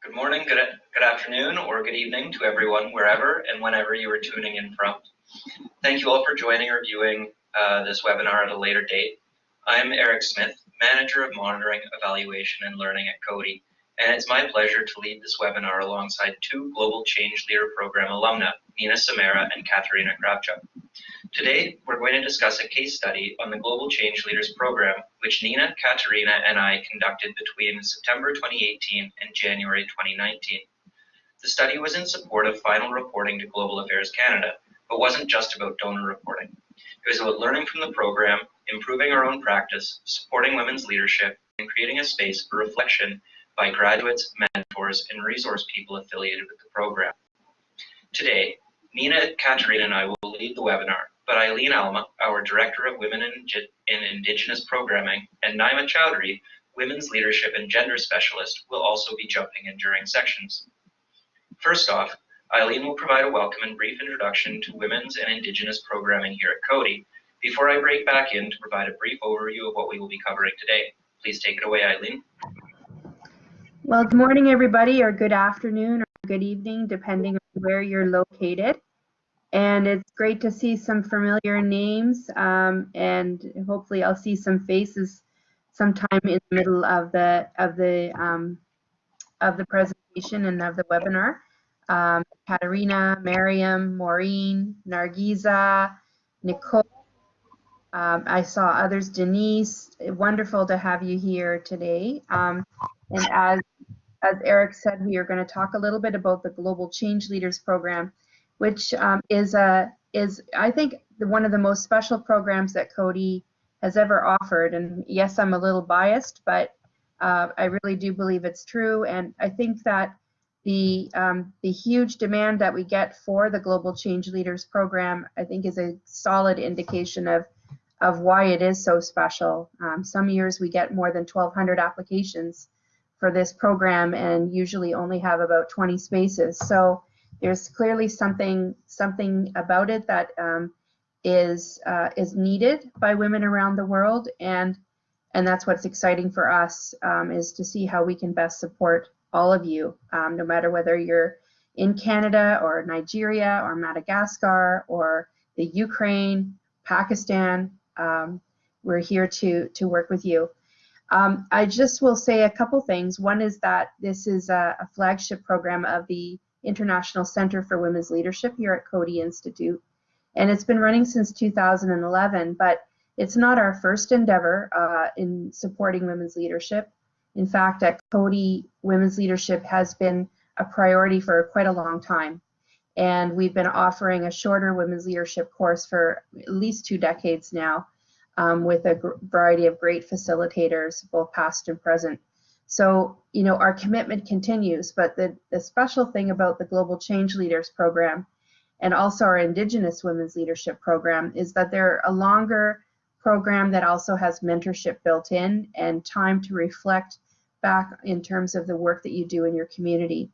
Good morning, good, good afternoon, or good evening to everyone, wherever and whenever you are tuning in from. Thank you all for joining or viewing uh, this webinar at a later date. I'm Eric Smith, Manager of Monitoring, Evaluation, and Learning at Coady, and it's my pleasure to lead this webinar alongside two Global Change Leader Program alumna, Nina Samara and Katerina Kravchuk. Today, we're going to discuss a case study on the Global Change Leaders Program, which Nina, Katerina, and I conducted between September 2018 and January 2019. The study was in support of final reporting to Global Affairs Canada, but wasn't just about donor reporting. It was about learning from the program, improving our own practice, supporting women's leadership, and creating a space for reflection by graduates, mentors, and resource people affiliated with the program. Today, Nina, Katerina, and I will lead the webinar, but Eileen Alma, our Director of Women in Indigenous Programming, and Naima Chowdhury, Women's Leadership and Gender Specialist, will also be jumping in during sections. First off, Eileen will provide a welcome and brief introduction to women's and Indigenous programming here at Coady, before I break back in to provide a brief overview of what we will be covering today. Please take it away, Eileen. Well, good morning, everybody, or good afternoon, or good evening, depending on where you're located. And it's great to see some familiar names, um, and hopefully I'll see some faces sometime in the middle of the of the um, of the presentation and of the webinar. Um, Katerina, Miriam, Maureen, Nargiza, Nicole. Um, I saw others, Denise. Wonderful to have you here today. Um, and as as Eric said, we are going to talk a little bit about the Global Change Leaders Program, which um, is a is I think the, one of the most special programs that Coady has ever offered. And yes, I'm a little biased, but uh, I really do believe it's true. And I think that the um, the huge demand that we get for the Global Change Leaders Program, I think, is a solid indication of of why it is so special. Um, some years we get more than 1,200 applications for this program and usually only have about 20 spaces. So there's clearly something something about it that um, is uh, is needed by women around the world, and and that's what's exciting for us um, is to see how we can best support all of you, um, no matter whether you're in Canada or Nigeria or Madagascar or the Ukraine, Pakistan. Um, we're here to to work with you. Um, I just will say a couple things. One is that this is a, a, flagship program of the International Center for Women's Leadership here at Coady Institute, and it's been running since 2011, but it's not our first endeavor uh, in supporting women's leadership. In fact, at Coady, women's leadership has been a priority for quite a long time. And we've been offering a shorter women's leadership course for at least two decades now um, with a variety of great facilitators, both past and present. So, you know, our commitment continues, but the, the special thing about the Global Change Leaders Program and also our Indigenous Women's Leadership Program is that they're a longer program that also has mentorship built in and time to reflect back in terms of the work that you do in your community.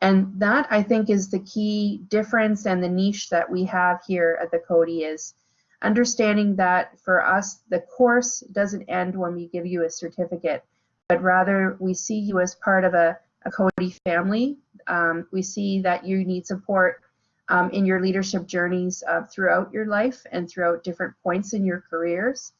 And that I think is the key difference and the niche that we have here at the Coady is understanding that for us, the course doesn't end when we give you a certificate, but rather we see you as part of a, a Coady family. Um, we see that you need support um, in your leadership journeys uh, throughout your life and throughout different points in your careers.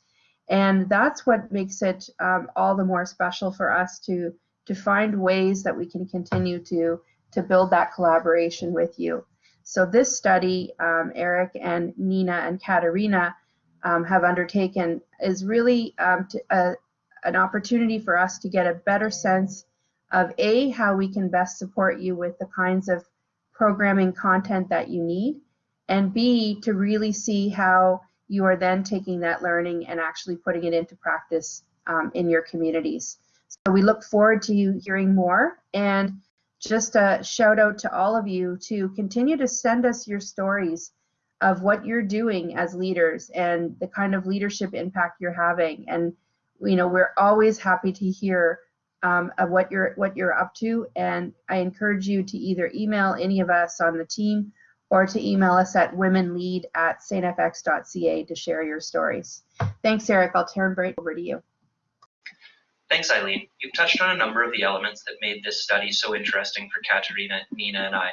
And that's what makes it um, all the more special for us to, to find ways that we can continue to, to build that collaboration with you. So this study, um, Eric and Nina and Katerina um, have undertaken is really um, to, uh, an opportunity for us to get a better sense of A, how we can best support you with the kinds of programming content that you need, and B, to really see how you are then taking that learning and actually putting it into practice um, in your communities. So we look forward to you hearing more and just a shout out to all of you to continue to send us your stories of what you're doing as leaders and the kind of leadership impact you're having. And you know, we're always happy to hear um, of what you're what you're up to. And I encourage you to either email any of us on the team or to email us at womenlead at stfx.ca to share your stories. Thanks, Eric. I'll turn right over to you. Thanks, Eileen. You've touched on a number of the elements that made this study so interesting for Katerina, Nina, and I,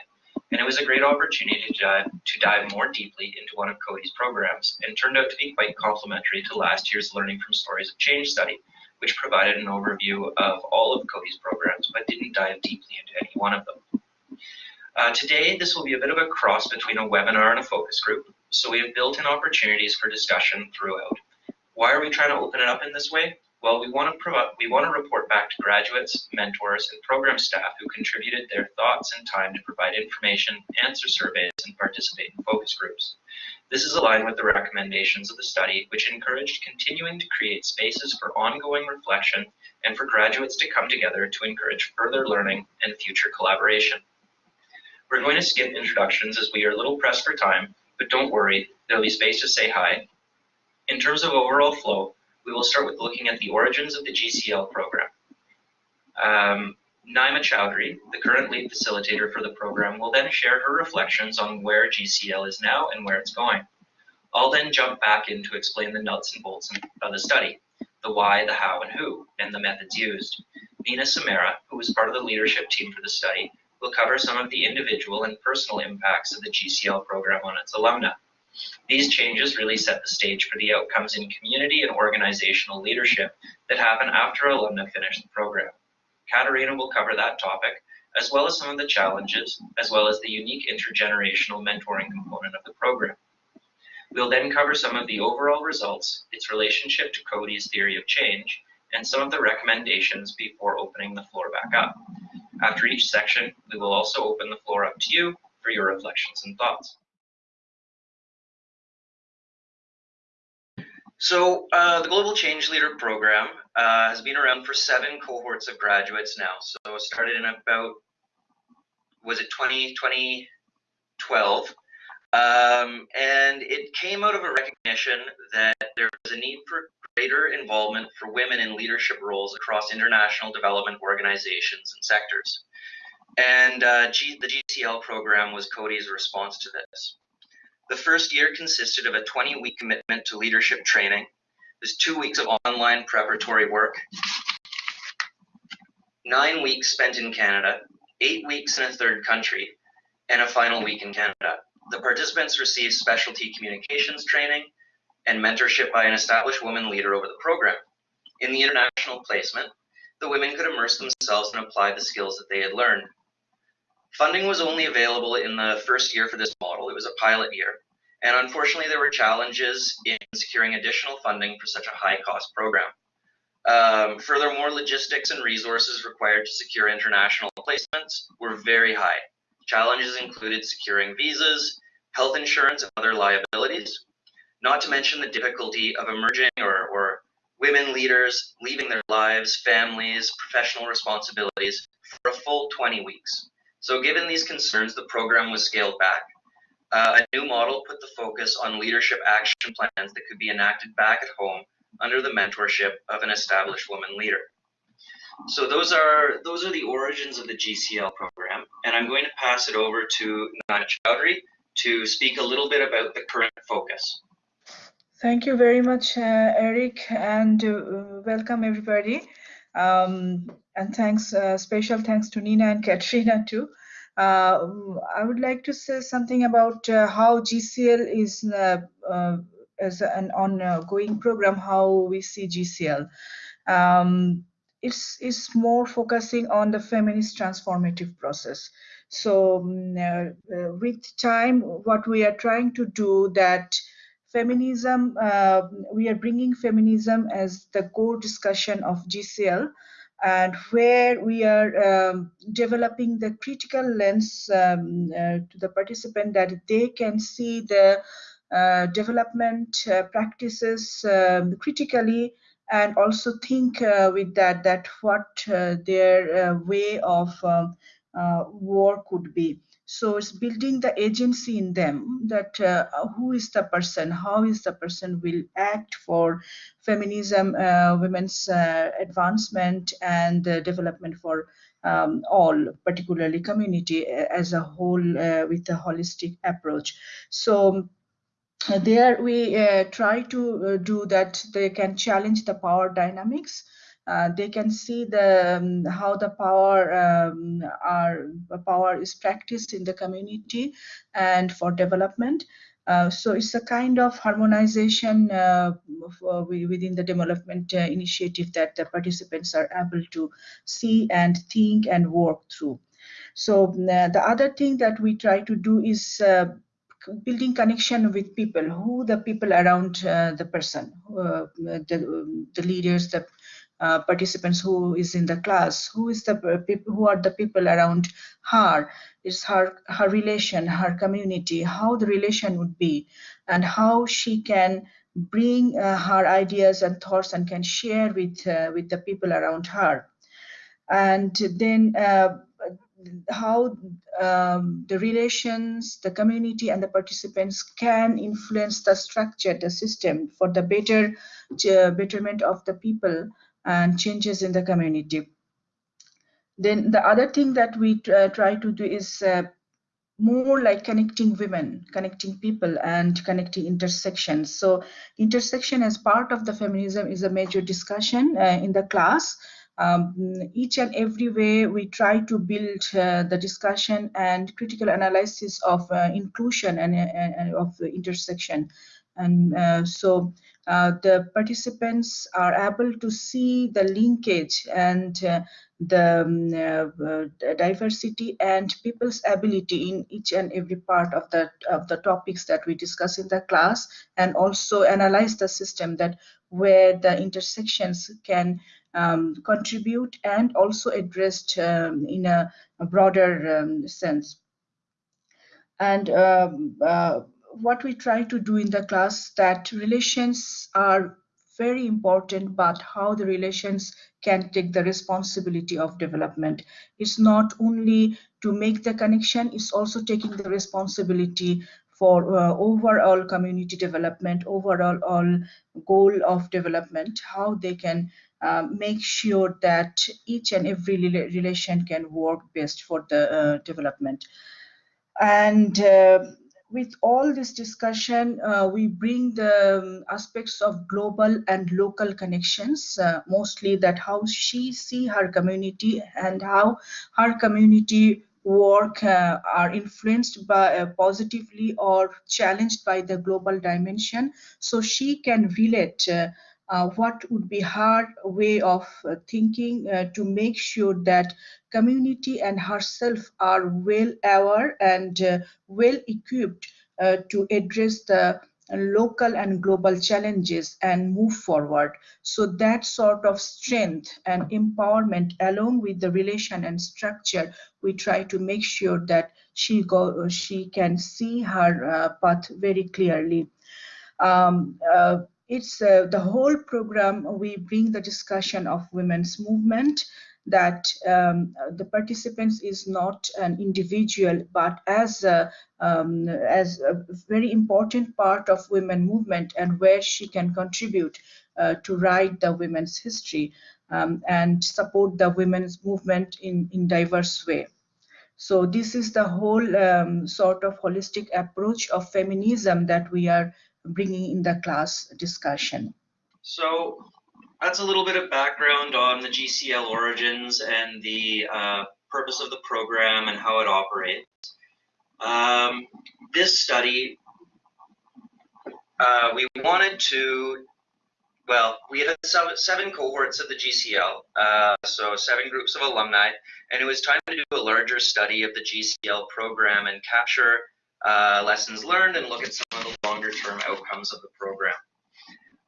and it was a great opportunity to dive, to dive more deeply into one of Coady's programs, and turned out to be quite complementary to last year's Learning from Stories of Change study, which provided an overview of all of Coady's programs, but didn't dive deeply into any one of them. Uh, today, this will be a bit of a cross between a webinar and a focus group, so we have built in opportunities for discussion throughout. Why are we trying to open it up in this way? Well, we want to provide, we want to report back to graduates, mentors, and program staff who contributed their thoughts and time to provide information, answer surveys, and participate in focus groups. This is aligned with the recommendations of the study, which encouraged continuing to create spaces for ongoing reflection and for graduates to come together to encourage further learning and future collaboration. We're going to skip introductions as we are a little pressed for time, but don't worry, there'll be space to say hi. In terms of overall flow, we will start with looking at the origins of the GCL program. Um, Naima Chowdhury, the current lead facilitator for the program, will then share her reflections on where GCL is now and where it's going. I'll then jump back in to explain the nuts and bolts of the study, the why, the how, and who, and the methods used. Nina Samara, who was part of the leadership team for the study, will cover some of the individual and personal impacts of the GCL program on its alumna. These changes really set the stage for the outcomes in community and organizational leadership that happen after alumni finish the program. Katerina will cover that topic, as well as some of the challenges, as well as the unique intergenerational mentoring component of the program. We'll then cover some of the overall results, its relationship to Coady's theory of change, and some of the recommendations before opening the floor back up. After each section, we will also open the floor up to you for your reflections and thoughts. So uh, the Global Change Leader Program uh, has been around for seven cohorts of graduates now. So it started in about, was it 20, 2012? Um, and it came out of a recognition that there was a need for greater involvement for women in leadership roles across international development organizations and sectors. And uh, G, the GCL program was Coady's response to this. The first year consisted of a 20-week commitment to leadership training. There's two weeks of online preparatory work, nine weeks spent in Canada, eight weeks in a third country, and a final week in Canada. The participants received specialty communications training and mentorship by an established woman leader over the program. In the international placement, the women could immerse themselves and apply the skills that they had learned. Funding was only available in the first year for this model. It was a pilot year. And unfortunately, there were challenges in securing additional funding for such a high cost program. Um, furthermore, logistics and resources required to secure international placements were very high. Challenges included securing visas, health insurance, and other liabilities, not to mention the difficulty of emerging or, or women leaders leaving their lives, families, professional responsibilities for a full 20 weeks. So given these concerns, the program was scaled back. Uh, a new model put the focus on leadership action plans that could be enacted back at home under the mentorship of an established woman leader. So those are those are the origins of the GCL program, and I'm going to pass it over to Naima Chowdhury to speak a little bit about the current focus. Thank you very much, uh, Eric, and uh, welcome everybody. Um, and thanks, uh, special thanks to Nina and Katrina too. Uh, I would like to say something about uh, how GCL is as an ongoing program, how we see GCL. Um, it's, it's more focusing on the feminist transformative process. So um, uh, with time, what we are trying to do that feminism, uh, we are bringing feminism as the core discussion of GCL and where we are um, developing the critical lens um, uh, to the participant that they can see the uh, development uh, practices um, critically and also think uh, with that that what uh, their uh, way of um, work could be so it's building the agency in them that uh, who is the person how is the person will act for feminism uh, women's uh, advancement and development for um, all particularly community uh, as a whole uh, with a holistic approach. So uh, there we try to do that they can challenge the power dynamics uh, they can see the um, how the power um, power is practiced in the community and for development. Uh, so it's a kind of harmonization uh, uh within the development uh, initiative that the participants are able to see and think and work through. So uh, the other thing that we try to do is building connection with people who the people around uh, the person uh, the, the leaders the uh, participants who is in the class who is the people who are the people around her? Is her her relation her community how the relation would be and how she can bring uh, her ideas and thoughts and can share with uh, with the people around her. And then uh, how um, the relations, the community, and the participants can influence the structure, the system for the better uh, betterment of the people and changes in the community. Then the other thing that we uh, try to do is uh, more like connecting women, connecting people, and connecting intersections. So intersection as part of the feminism is a major discussion uh, in the class um, each and every way we try to build uh, the discussion and critical analysis of uh, inclusion and, and, and, of intersection and uh, so uh, the participants are able to see the linkage and uh, the um, uh, diversity and people's ability in each and every part of the of the topics that we discuss in the class and also analyze the system that where the intersections can um, contribute and also addressed um, in a, a broader um, sense. And uh, what we try to do in the class that relations are very important, but how the relations can take the responsibility of development. It's not only to make the connection, it's also taking the responsibility for uh, overall community development, overall all goal of development, how they can uh, make sure that each and every relation can work best for the uh, development. And uh, with all this discussion, uh, we bring the um, aspects of global and local connections, uh, mostly that how she see her community and how her community work uh, are influenced by uh, positively or challenged by the global dimension. So she can relate uh, what would be her way of uh, thinking uh, to make sure that community and herself are well aware and uh, well equipped uh, to address the local and global challenges and move forward. So that sort of strength and empowerment along with the relation and structure, we try to make sure that she go she can see her uh, path very clearly. Um, it's uh, the whole program we bring the discussion of women's movement that um, the participants is not an individual but as a, um, as a very important part of women movement and where she can contribute uh, to write the women's history um, and support the women's movement in in diverse way. So this is the whole um, sort of holistic approach of feminism that we are bringing in the class discussion. So that's a little bit of background on the GCL origins and the uh, purpose of the program and how it operates. Um, this study, uh, we wanted to, well, we had seven, seven cohorts of the GCL, uh, so seven groups of alumni, and it was time to do a larger study of the GCL program and capture uh, lessons learned and look at some of the longer term outcomes of the program.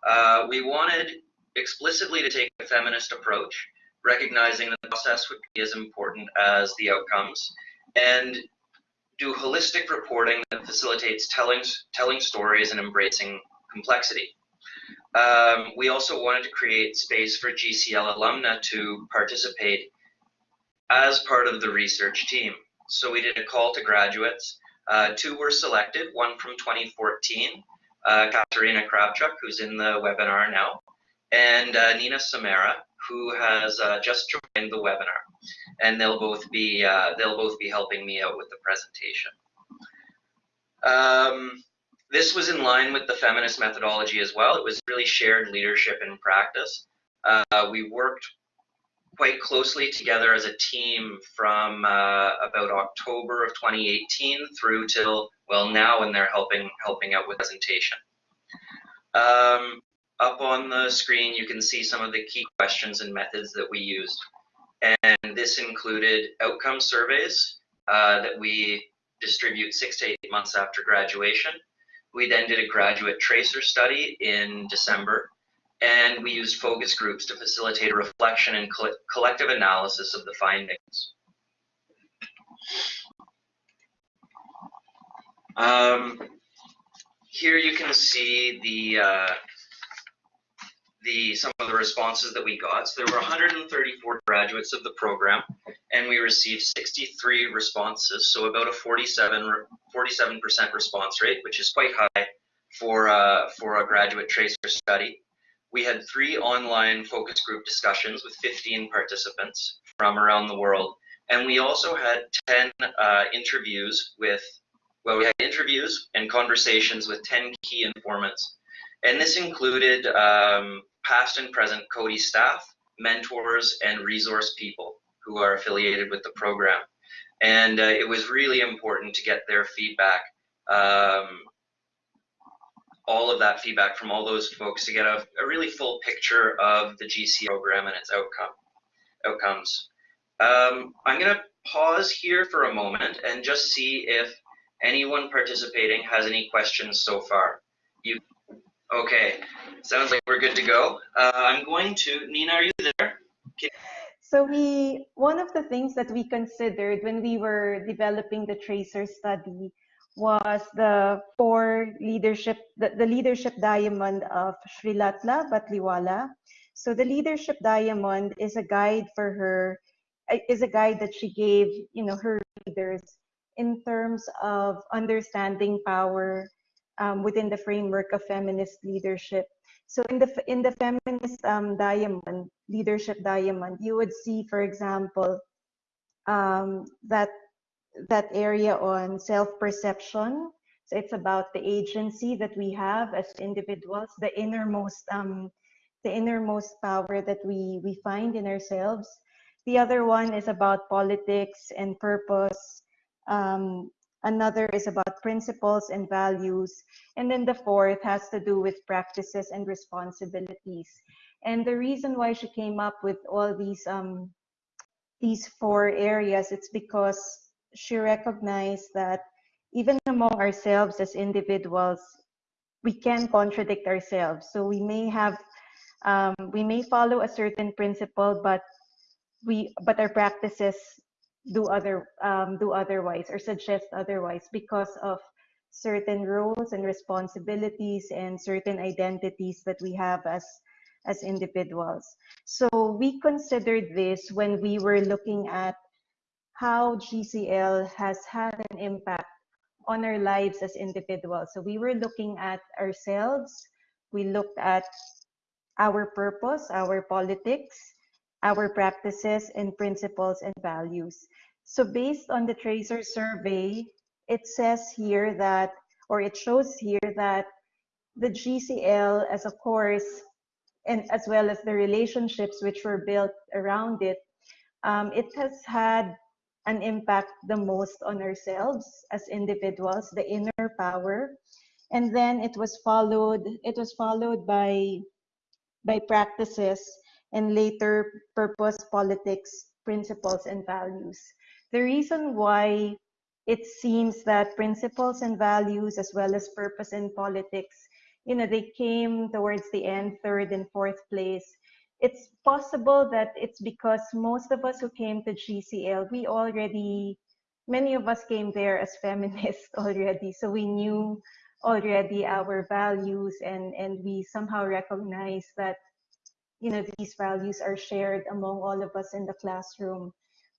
Uh, we wanted explicitly to take a feminist approach, recognizing the process would be as important as the outcomes, and do holistic reporting that facilitates telling, telling stories and embracing complexity. Um, we also wanted to create space for GCL alumna to participate as part of the research team. So we did a call to graduates uh, two were selected, one from 2014, uh, Katerina Kravchuk, who's in the webinar now, and uh, Nina Samara, who has uh, just joined the webinar. And they'll both be uh, they'll both be helping me out with the presentation. Um, this was in line with the feminist methodology as well. It was really shared leadership in practice. Uh, we worked quite closely together as a team from uh, about October of 2018 through till well now when they're helping helping out with presentation. Um, up on the screen you can see some of the key questions and methods that we used and this included outcome surveys uh, that we distribute six to eight months after graduation. We then did a graduate tracer study in December and we used focus groups to facilitate a reflection and coll collective analysis of the findings. Um, here you can see the uh, the some of the responses that we got. So there were 134 graduates of the program, and we received 63 responses. So about a 47 47% response rate, which is quite high for uh, for a graduate tracer study. We had three online focus group discussions with 15 participants from around the world. And we also had 10 uh, interviews with, well, we had interviews and conversations with 10 key informants. And this included um, past and present Coady staff, mentors, and resource people who are affiliated with the program. And uh, it was really important to get their feedback um, all of that feedback from all those folks to get a, a really full picture of the GC program and its outcome outcomes. Um, I'm going to pause here for a moment and just see if anyone participating has any questions so far. You okay? Sounds like we're good to go. Uh, I'm going to Nina. Are you there? Okay. So we one of the things that we considered when we were developing the tracer study was the four leadership, the, the leadership diamond of Sri Srilatha Batliwala. So the leadership diamond is a guide for her, uh, is a guide that she gave, you know, her leaders in terms of understanding power um, within the framework of feminist leadership. So in the in the feminist um, diamond, leadership diamond, you would see, for example, um, that that area on self-perception. So it's about the agency that we have as individuals, the innermost, um, the innermost power that we we find in ourselves. The other one is about politics and purpose. Um, another is about principles and values. And then the fourth has to do with practices and responsibilities. And the reason why she came up with all these um, these four areas, it's because she recognized that even among ourselves as individuals, we can contradict ourselves. So we may have, um, we may follow a certain principle, but we, but our practices do other, um, do otherwise or suggest otherwise because of certain roles and responsibilities and certain identities that we have as as individuals. So we considered this when we were looking at how GCL has had an impact on our lives as individuals. So we were looking at ourselves, we looked at our purpose, our politics, our practices and principles and values. So based on the Tracer survey, it says here that, or it shows here that the GCL as a course and as well as the relationships which were built around it, um, it has had an impact the most on ourselves as individuals, the inner power. And then it was followed, it was followed by, by practices and later purpose, politics, principles, and values. The reason why it seems that principles and values as well as purpose and politics, you know, they came towards the end, third and fourth place it's possible that it's because most of us who came to GCL, we already, many of us came there as feminists already. So we knew already our values and, and we somehow recognize that, you know, these values are shared among all of us in the classroom.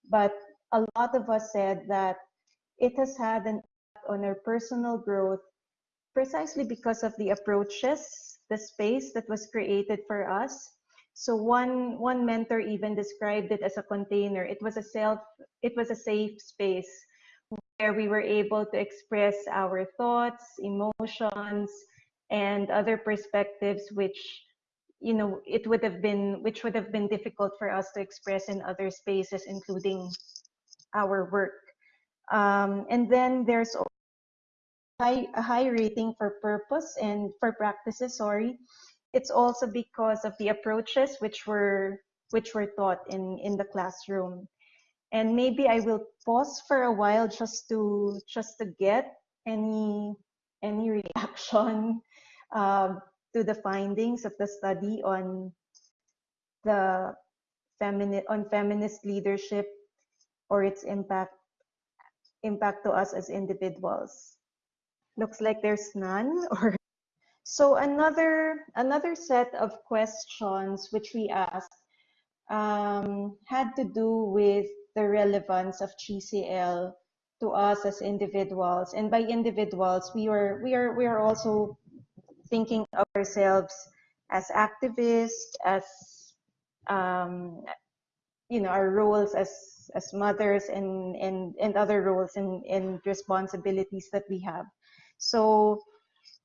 But a lot of us said that it has had an impact on our personal growth precisely because of the approaches, the space that was created for us, so one one mentor even described it as a container. It was a self, it was a safe space where we were able to express our thoughts, emotions, and other perspectives which you know, it would have been, which would have been difficult for us to express in other spaces, including our work. Um, and then there's high, a high rating for purpose and for practices, sorry. It's also because of the approaches which were which were taught in, in the classroom. And maybe I will pause for a while just to just to get any any reaction uh, to the findings of the study on the feminine on feminist leadership or its impact impact to us as individuals. Looks like there's none or so another another set of questions which we asked um, had to do with the relevance of GCL to us as individuals. And by individuals, we are we are we are also thinking of ourselves as activists, as um, you know, our roles as as mothers and and and other roles and and responsibilities that we have. So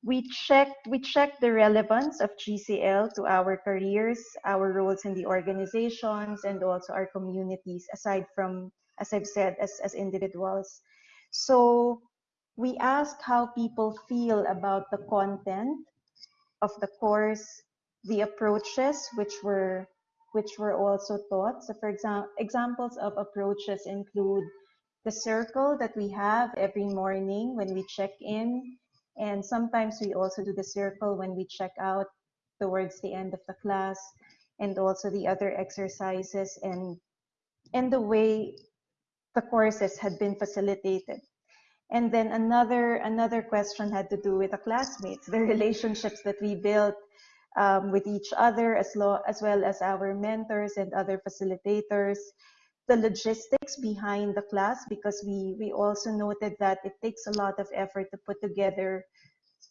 we checked we checked the relevance of GCL to our careers, our roles in the organizations, and also our communities. Aside from, as I've said, as as individuals. So we asked how people feel about the content of the course, the approaches which were which were also taught. So for example, examples of approaches include the circle that we have every morning when we check in and sometimes we also do the circle when we check out towards the end of the class and also the other exercises and and the way the courses had been facilitated. And then another another question had to do with the classmates, the relationships that we built um, with each other as, as well as our mentors and other facilitators the logistics behind the class because we we also noted that it takes a lot of effort to put together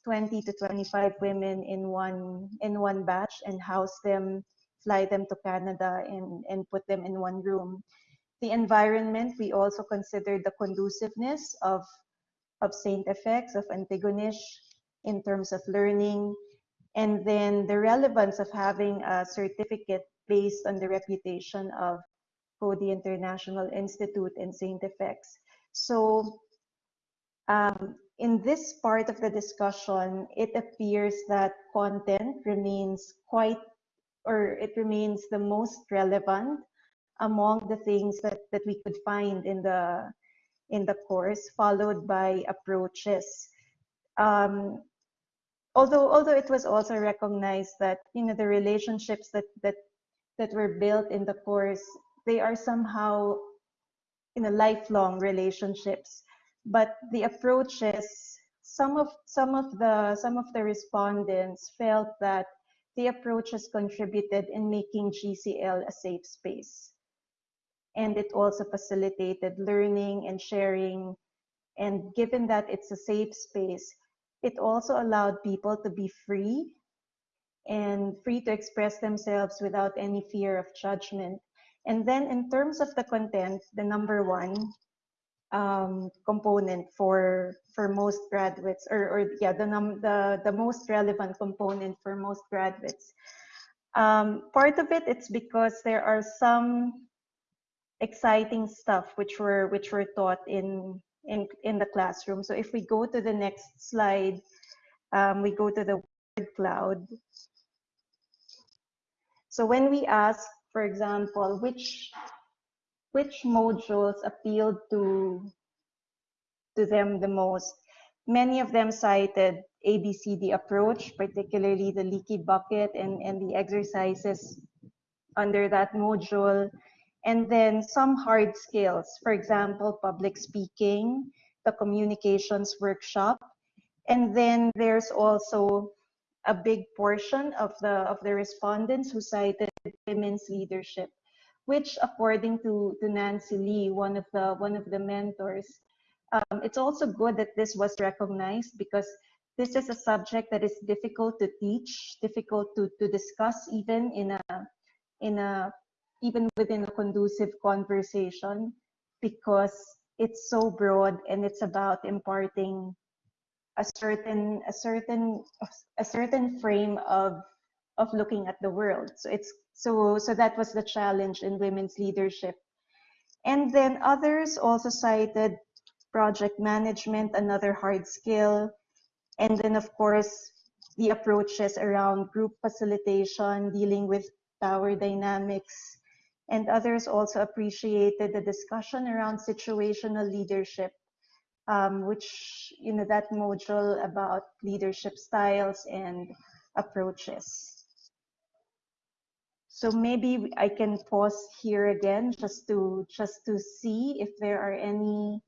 20 to 25 women in one in one batch and house them fly them to canada and and put them in one room. The environment we also considered the conduciveness of of saint FX, of antigonish in terms of learning. And then the relevance of having a certificate based on the reputation of Coady International Institute and St. FX. So um, in this part of the discussion, it appears that content remains quite, or it remains the most relevant among the things that, that we could find in the in the course, followed by approaches. Um, although although it was also recognized that you know the relationships that that that were built in the course they are somehow in a lifelong relationships but the approaches some of some of the some of the respondents felt that the approaches contributed in making GCL a safe space. And it also facilitated learning and sharing. And given that it's a safe space it also allowed people to be free and free to express themselves without any fear of judgment and then in terms of the content, the number one um, component for for most graduates, or, or yeah, the, num the the most relevant component for most graduates. Um, part of it, it's because there are some exciting stuff which were which were taught in in in the classroom. So if we go to the next slide, um, we go to the word cloud. So when we ask for example, which which modules appealed to to them the most. Many of them cited ABCD approach, particularly the leaky bucket and, and the exercises under that module. And then some hard skills, for example, public speaking, the communications workshop. And then there's also a big portion of the of the respondents who cited women's leadership, which according to, to Nancy Lee, one of the one of the mentors, um, it's also good that this was recognized because this is a subject that is difficult to teach, difficult to, to discuss even in a in a even within a conducive conversation because it's so broad and it's about imparting a certain a certain a certain frame of of looking at the world. So it's so so that was the challenge in women's leadership. And then others also cited project management, another hard skill, and then of course the approaches around group facilitation, dealing with power dynamics, and others also appreciated the discussion around situational leadership, um, which, you know, that module about leadership styles and approaches. So maybe I can pause here again just to just to see if there are any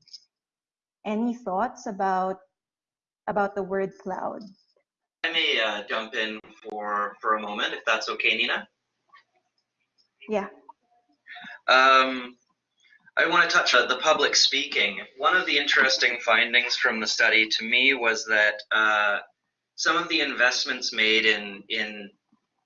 any thoughts about about the word cloud. I may uh, jump in for for a moment, if that's okay, Nina. Yeah. Um, I want to touch on the public speaking. One of the interesting findings from the study to me was that uh, some of the investments made in in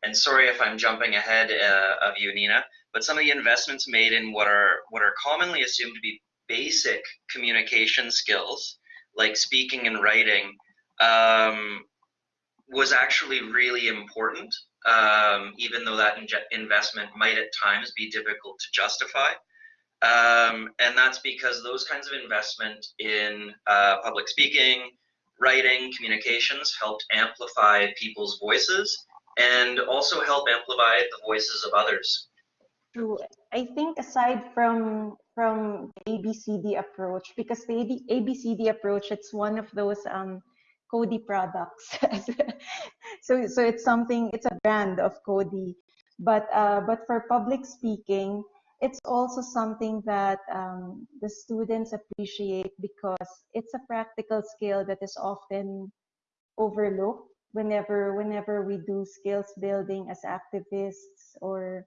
and sorry if I'm jumping ahead uh, of you, Nina, but some of the investments made in what are what are commonly assumed to be basic communication skills, like speaking and writing, um, was actually really important, um, even though that investment might at times be difficult to justify. Um, and that's because those kinds of investment in uh, public speaking, writing, communications helped amplify people's voices and also help amplify the voices of others. True. I think aside from from the ABCD approach, because the ABCD approach, it's one of those um, Coady products. so so it's something. It's a brand of Coady. But uh, but for public speaking, it's also something that um, the students appreciate because it's a practical skill that is often overlooked whenever whenever we do skills building as activists or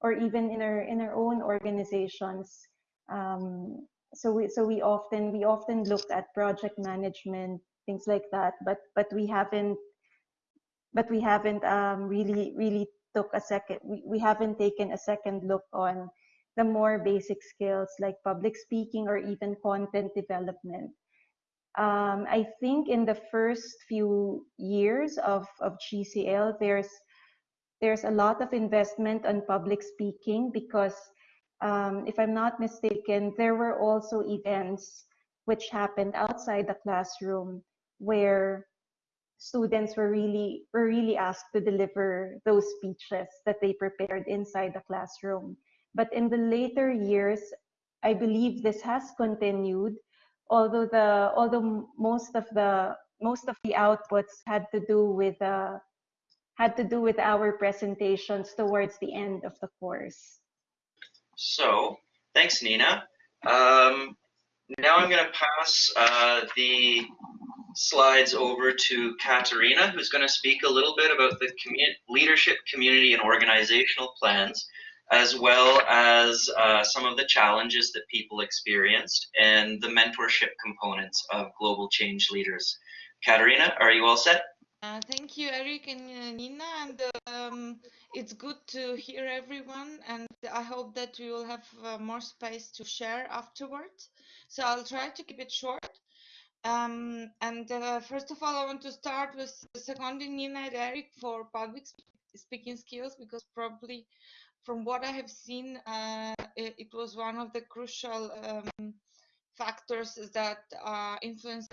or even in our in our own organizations um, so we so we often we often look at project management things like that but but we haven't but we haven't um, really really took a second we, we haven't taken a second look on the more basic skills like public speaking or even content development um, I think in the first few years of, of GCL, there's there's a lot of investment on public speaking because um, if I'm not mistaken, there were also events which happened outside the classroom where students were really were really asked to deliver those speeches that they prepared inside the classroom. But in the later years, I believe this has continued although the although most of the most of the outputs had to do with uh, had to do with our presentations towards the end of the course. So thanks, Nina. Um, now I'm going to pass uh, the slides over to Katerina, who's going to speak a little bit about the leadership, community, and organizational plans as well as uh, some of the challenges that people experienced and the mentorship components of global change leaders. Katerina, are you all set? Uh, thank you, Eric and uh, Nina, and um, it's good to hear everyone, and I hope that we will have uh, more space to share afterwards. So I'll try to keep it short. Um, and uh, first of all, I want to start with seconding Nina and Eric for public speaking skills because probably from what I have seen, uh, it, it, was one of the crucial um, factors that uh, influenced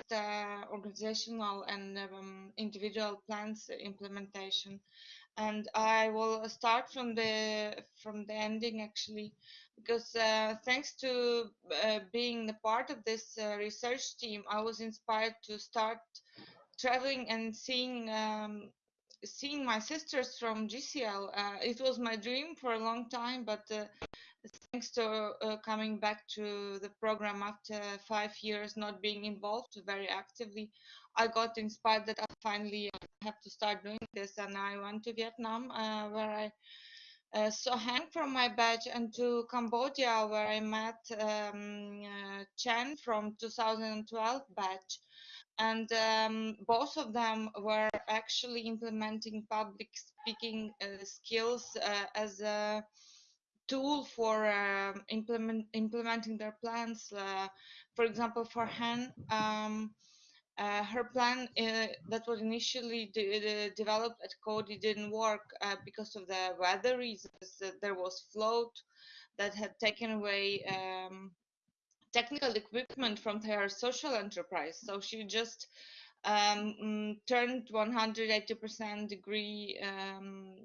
organizational and um, individual plans implementation. And I will start from the from the ending actually, because uh, thanks to uh, being a part of this uh, research team, I was inspired to start traveling and seeing um, seeing my sisters from GCL. Uh, it was my dream for a long time, but uh, thanks to uh, coming back to the program after five years not being involved very actively, I got inspired that I finally have to start doing this. And I went to Vietnam, uh, where I uh, saw Hang from my batch, and to Cambodia, where I met um, uh, Chen from 2012 batch and um, both of them were actually implementing public speaking uh, skills uh, as a tool for uh, implement, implementing their plans. Uh, for example, for Han, um, Uh, her plan uh, that was initially de de developed at Coady didn't work because of the weather reasons. there was flood that had taken away um, technical equipment from her social enterprise. So she just um, mm, turned 180% degree um,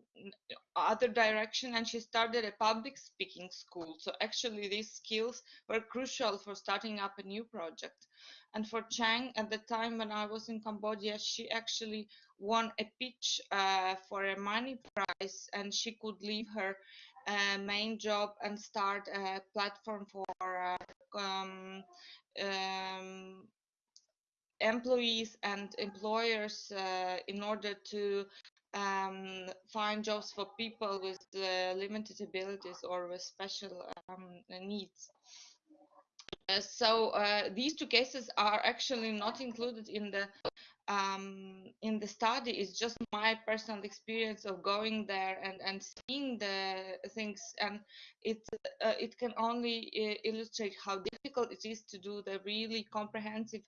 other direction and she started a public speaking school. So actually these skills were crucial for starting up a new project. And for Chang, at the time when I was in Cambodia, she actually won a pitch uh, for a money prize and she could leave her uh, main job and start a platform for uh, um, um, employees and employers uh, in order to um, find jobs for people with uh, limited abilities or with special um, needs. Uh, so uh, these two cases are actually not included in the um, in the study. It's just my personal experience of going there and, and seeing the things, and it uh, it can only uh, illustrate how difficult it is to do the really comprehensive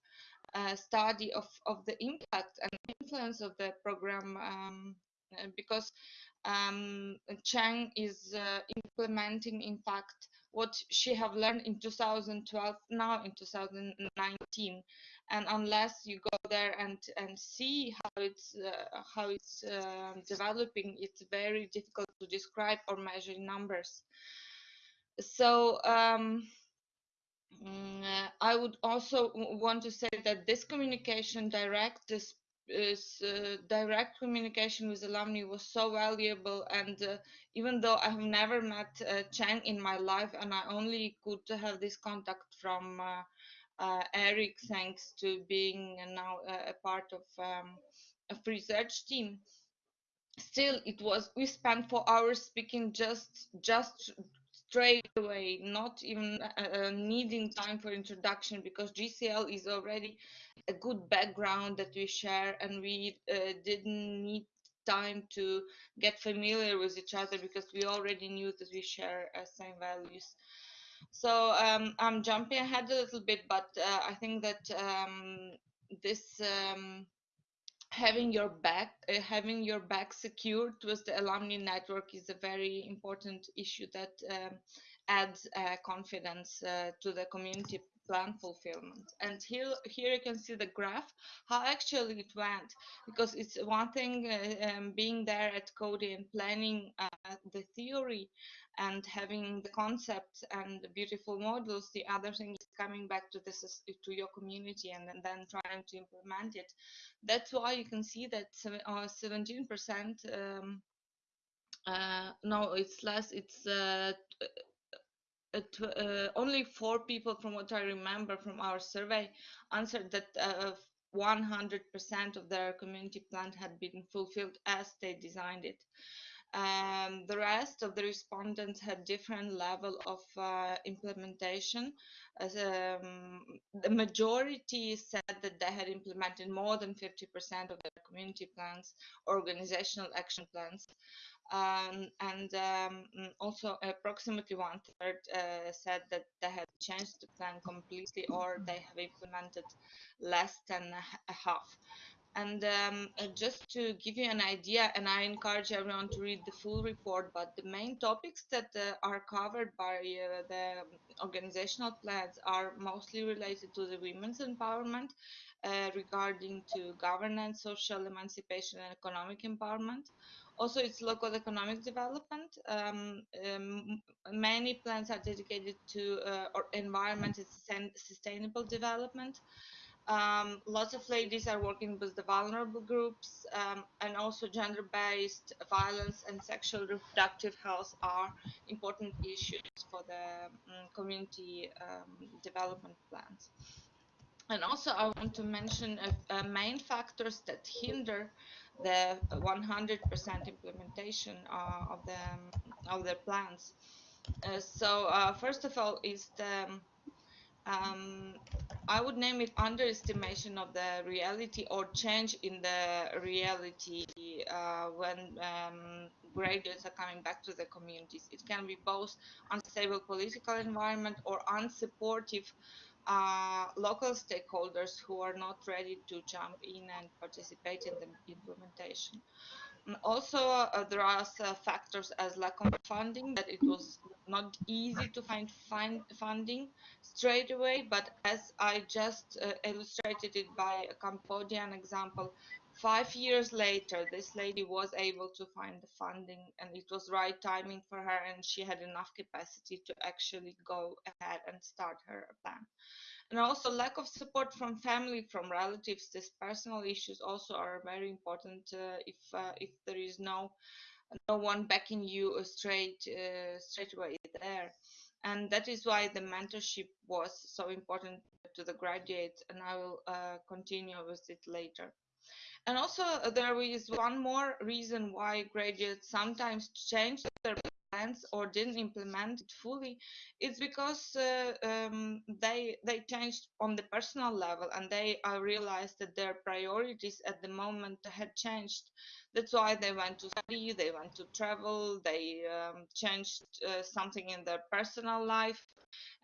uh, study of, of the impact and influence of the program um, because um, Chang is uh, implementing, in fact, what she have learned in 2012 now in 2019 and unless you go there and and see how it's uh, how it's uh, developing it's very difficult to describe or measure numbers. So um, Mm, uh, I would also want to say that this communication, direct this is uh, direct communication with alumni was so valuable and uh, even though I have never met uh, Chang in my life and I only could have this contact from uh, Eric thanks to being now a part of um, a research team still it was we spent four hours speaking just just straight away, not even uh, uh needing time for introduction because GCL is already a good background that we share and we uh, didn't need time to get familiar with each other because we already knew that we share uh, same values. So um, I'm jumping ahead a little bit, but uh, I think that um, this um, having your back uh, having your back secured with the alumni network is a very important issue that um, adds uh, confidence uh, to the community plan fulfillment. And here here you can see the graph how actually it went because it's one thing uh, um, being there at Coady and planning uh, the theory and having the concepts and the beautiful models the other thing is coming back to this to your community and, and then trying to implement it that's why you can see that 17 uh, percent um, uh, no it's less it's uh, uh, only four people, from what I remember from our survey, answered that 100% uh, of their community plan had been fulfilled as they designed it. Um, the rest of the respondents had different level of uh, implementation. As, um, the majority said that they had implemented more than 50% of their community plans, organizational action plans. Um, and um, also approximately one third uh, said that they have changed the plan completely or they have implemented less than a half. And um, uh, just to give you an idea, and I encourage everyone to read the full report, but the main topics that uh, are covered by uh, the organizational plans are mostly related to the women's empowerment, uh, regarding to governance, social emancipation, and economic empowerment. Also, it's local economic development. Um, um, many plans are dedicated to uh, environment and sustainable development. Um, lots of ladies are working with the vulnerable groups um, and also gender-based violence and sexual reproductive health are important issues for the um, community um, development plans. And also I want to mention main factors that hinder the 100% implementation uh, of the of their plans. Uh, so uh, first of all is the um, I would name it underestimation of the reality or change in the reality uh, when um, graduates are coming back to the communities. It can be both unstable political environment or unsupportive uh, local stakeholders who are not ready to jump in and participate in the implementation. Also, uh, there are uh, factors as lack of funding, that it was not easy to find, find funding straight away, but as I just uh, illustrated it by a Cambodian example, five years later, this lady was able to find the funding and it was right timing for her and she had enough capacity to actually go ahead and start her plan and also lack of support from family from relatives these personal issues also are very important uh, if uh, if there is no no one backing you straight uh, straight away there. And that is why the mentorship was so important to the graduates and i will uh, continue with it later. And also there is one more reason why graduates sometimes change their plans or didn't implement it fully it's because uh, um, they they changed on the personal level and they uh, realized that their priorities at the moment had changed. That's why they went to study they went to travel they um, changed uh, something in their personal life.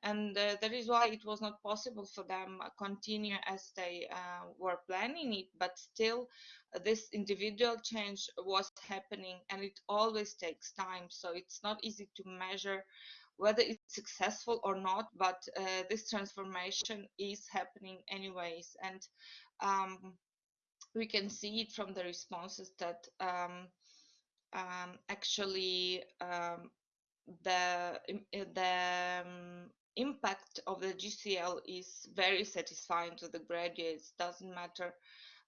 And uh, that is why it was not possible for them uh, continue as they uh, were planning it. But still this individual change was happening and it always takes time so it's not easy to measure whether it's successful or not but uh, this transformation is happening anyways and um, we can see it from the responses that um, um, actually um, the the um, impact of the GCL is very satisfying to the graduates. Doesn't matter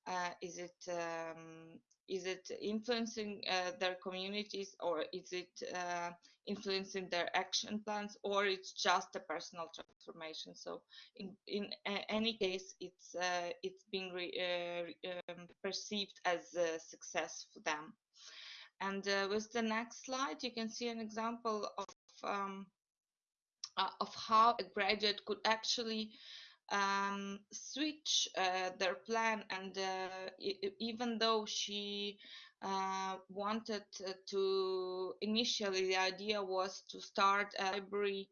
uh, is it um, is it influencing uh, their communities or is it uh, influencing their action plans or it's just a personal transformation? So in in any case it's uh, it's being uh, um, perceived as a success for them. And uh, with the next slide you can see an example of um, uh, of how a graduate could actually um, switch uh, their plan and uh, even though she uh, wanted to initially the idea was to start a library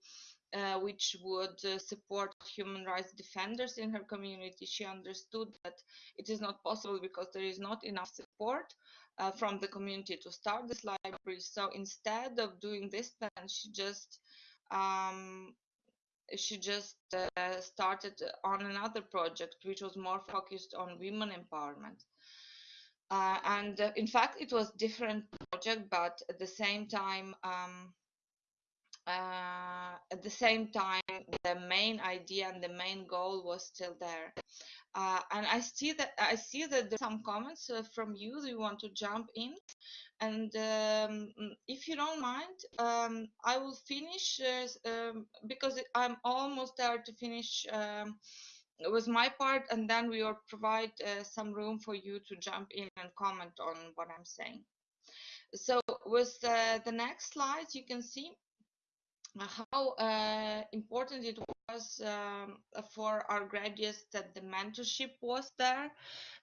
uh, which would uh, support human rights defenders in her community she understood that it is not possible because there is not enough support uh, from the community to start this library. So instead of doing this plan she just um, she just uh, started on another project which was more focused on women empowerment. Uh, and uh, in fact it was different project but at the same time um, uh, at the same time the main idea and the main goal was still there uh, and I see that I see that there's some comments uh, from you. Do you want to jump in? And um, if you don't mind, um, I will finish uh, um, because I'm almost there to finish um, with my part, and then we will provide uh, some room for you to jump in and comment on what I'm saying. So with uh, the next slides, you can see how uh, important it was um, for our graduates that the mentorship was there.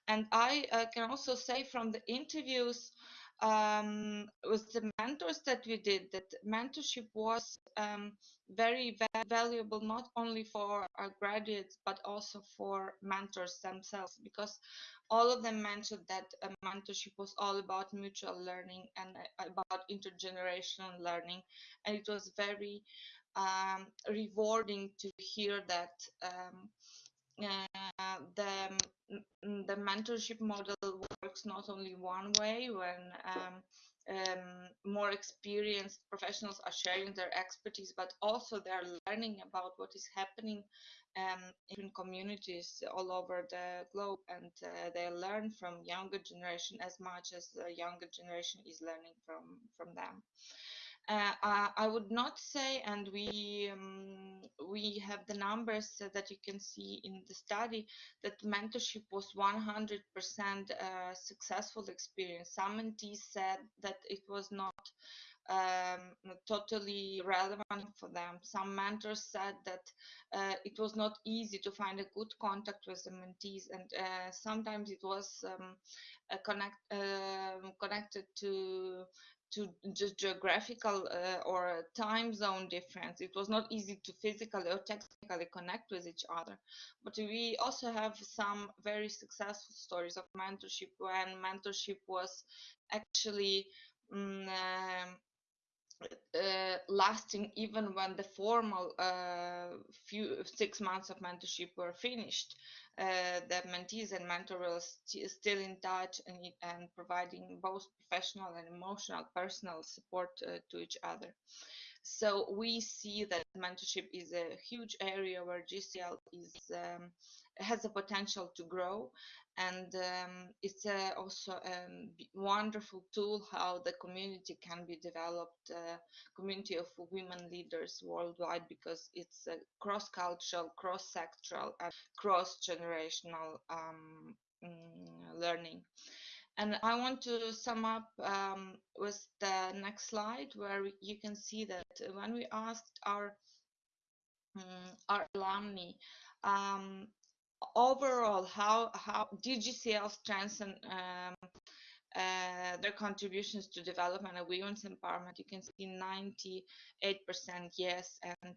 And I uh, can also say from the interviews um, with the mentors that we did that mentorship was um, very va valuable not only for our graduates but also for mentors themselves because all of them mentioned that mentorship was all about mutual learning and uh, about intergenerational learning. And it was very um, rewarding to hear that um, uh, the the mentorship model works not only one way when um, um, more experienced professionals are sharing their expertise, but also they're learning about what is happening um, in communities all over the globe, and uh, they learn from younger generation as much as the younger generation is learning from from them. Uh, I would not say, and we um, we have the numbers that you can see in the study that mentorship was 100% uh, successful experience. Some mentees said that it was not um, totally relevant for them. Some mentors said that uh, it was not easy to find a good contact with the mentees, and uh, sometimes it was um, connect, uh, connected to to just geographical uh, or time zone difference. It was not easy to physically or technically connect with each other. But we also have some very successful stories of mentorship when mentorship was actually um, uh, lasting even when the formal uh, few six months of mentorship were finished. Uh, the mentees and mentor were st still in touch and, and providing both professional and emotional personal support uh, to each other. So we see that mentorship is a huge area where GCL is um, has a potential to grow. And um, it's uh, also a wonderful tool how the community can be developed uh, community of women leaders worldwide because it's a cross-cultural cross-sectoral and cross-generational um, mm, learning. And I want to sum up um, with the next slide where you can see that when we asked our um, our alumni um, overall, how how DGCL strengthen um, uh, their contributions to development and women's empowerment? You can see 98% yes and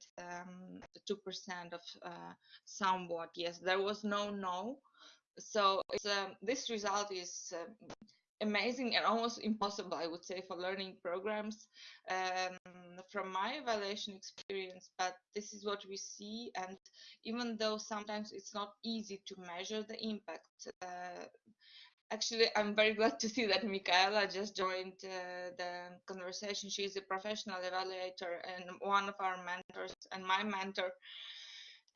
2% of uh, somewhat yes. There was no no. So um, this result is uh, amazing and almost impossible, I would say, for learning programs um, from my evaluation experience. But this is what we see, and even though sometimes it's not easy to measure the impact. Uh, actually, I'm very glad to see that Michaela just joined uh, the conversation. She's a professional evaluator and one of our mentors and my mentor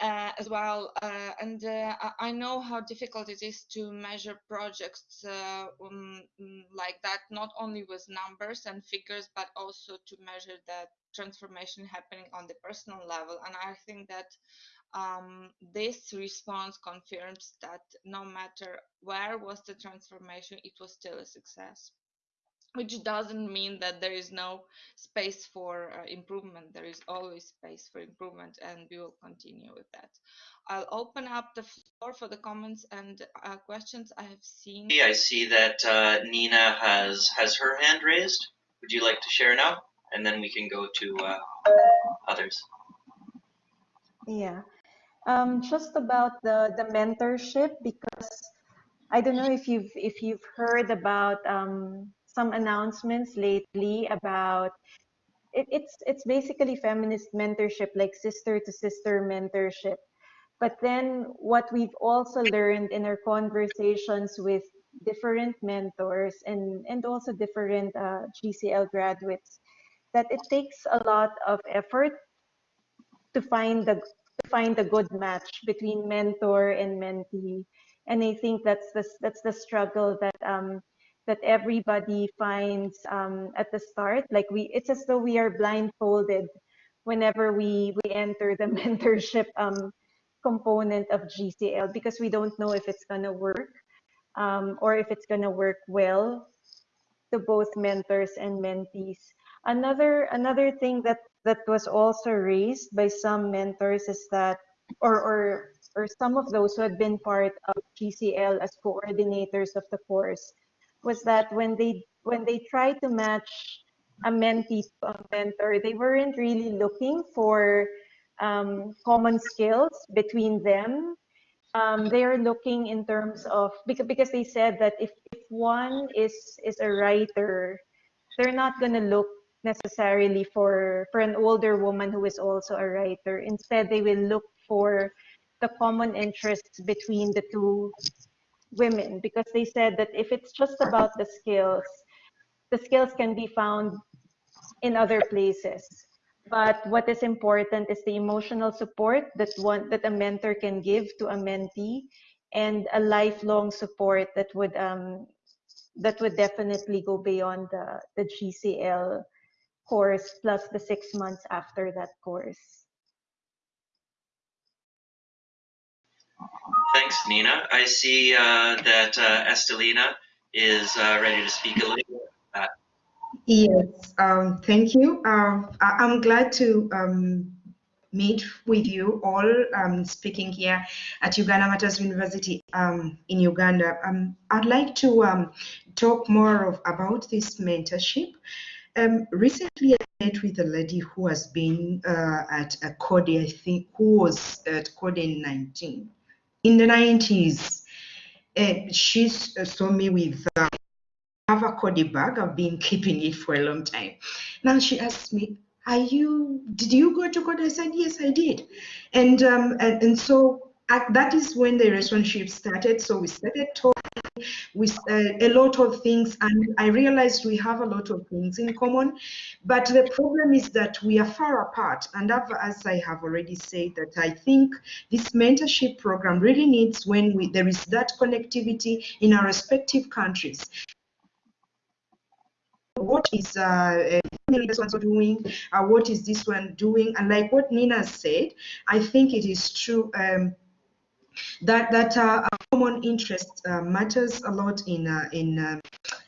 uh, as well. Uh, and uh, I know how difficult it is to measure projects uh, um, mm, like that, not only with numbers and figures, but also to measure the transformation happening on the personal level. And I think that um, this response confirms that no matter where was the transformation, it was still a success which doesn't mean that there is no space for uh, improvement. There is always space for improvement, and we will continue with that. I'll open up the floor for the comments and uh, questions I have seen. I see that uh, Nina has has her hand raised. Would you like to share now? And then we can go to uh, others. Yeah, um, just about the the mentorship because I don't know if you've if you've heard about um, some announcements lately about it, it's it's basically feminist mentorship, like sister to sister mentorship. But then what we've also learned in our conversations with different mentors and and also different uh, GCL graduates that it takes a lot of effort to find the to find a good match between mentor and mentee and i think that's the that's the struggle that um, that everybody finds um, at the start. Like we, it's as though we are blindfolded whenever we we enter the mentorship um, component of GCL because we don't know if it's gonna work um, or if it's gonna work well to both mentors and mentees. Another another thing that that was also raised by some mentors is that or or or some of those who had been part of GCL as coordinators of the course was that when they when they tried to match a mentee to a mentor, they weren't really looking for um, common skills between them. Um, they are looking in terms of because because they said that if, if one is is a writer, they're not going to look necessarily for for an older woman who is also a writer. Instead, they will look for the common interests between the two women because they said that if it's just about the skills, the skills can be found in other places. But what is important is the emotional support that one that a mentor can give to a mentee, and a lifelong support that would um, that would definitely go beyond the the GCL course plus the six months after that course. Thanks, Nina. I see uh, that uh, Estelina is uh, ready to speak a little bit. Yes, um, thank you. Uh, I- am glad to um, meet with you all um, speaking here at Uganda Martyrs University um, in Uganda. Um, I'd like to um, talk more of, about this mentorship Um, recently, I met with a lady who has been uh, at a Coady, I think, who was at Coady 19 in the 90s. Uh, she saw me with uh, have a Coady bag. I've been keeping it for a long time. Now she asked me, "Are you? Did you go to Coady?" I said, "Yes, I did." And um, and, and so that is when the relationship started. So we started talking with uh, a lot of things, and I realized we have a lot of things in common. But the problem is that we are far apart. And as I have already said, that I think this mentorship program really needs when we, there is that connectivity in our respective countries what is uh, this one doing, uh, what is this one doing, and like what Nina said, I think it is true. Um, that that uh, common interest uh, matters a lot in uh, in uh,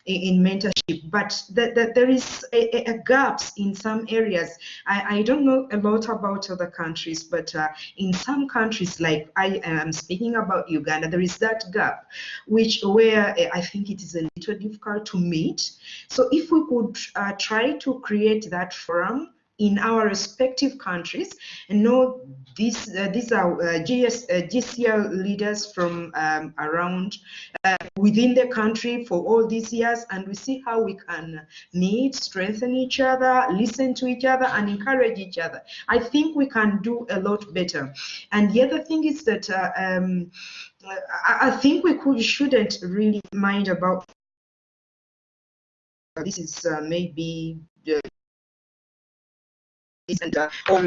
in mentorship, but that, that there is a, a, gaps in some areas. I, I don't know a lot about other countries, but uh, in some countries, like I am speaking about Uganda, there is that gap, which where uh, I think it is a little difficult to meet. So if we could try to create that forum in our respective countries. And know these uh, these are uh, GS, uh, GCL leaders from um, around uh, within the country for all these years. And we see how we can meet strengthen each other listen to each other and encourage each other. I think we can do a lot better. And the other thing is that uh, um, I, think we could shouldn't really mind about this is uh, maybe and uh, or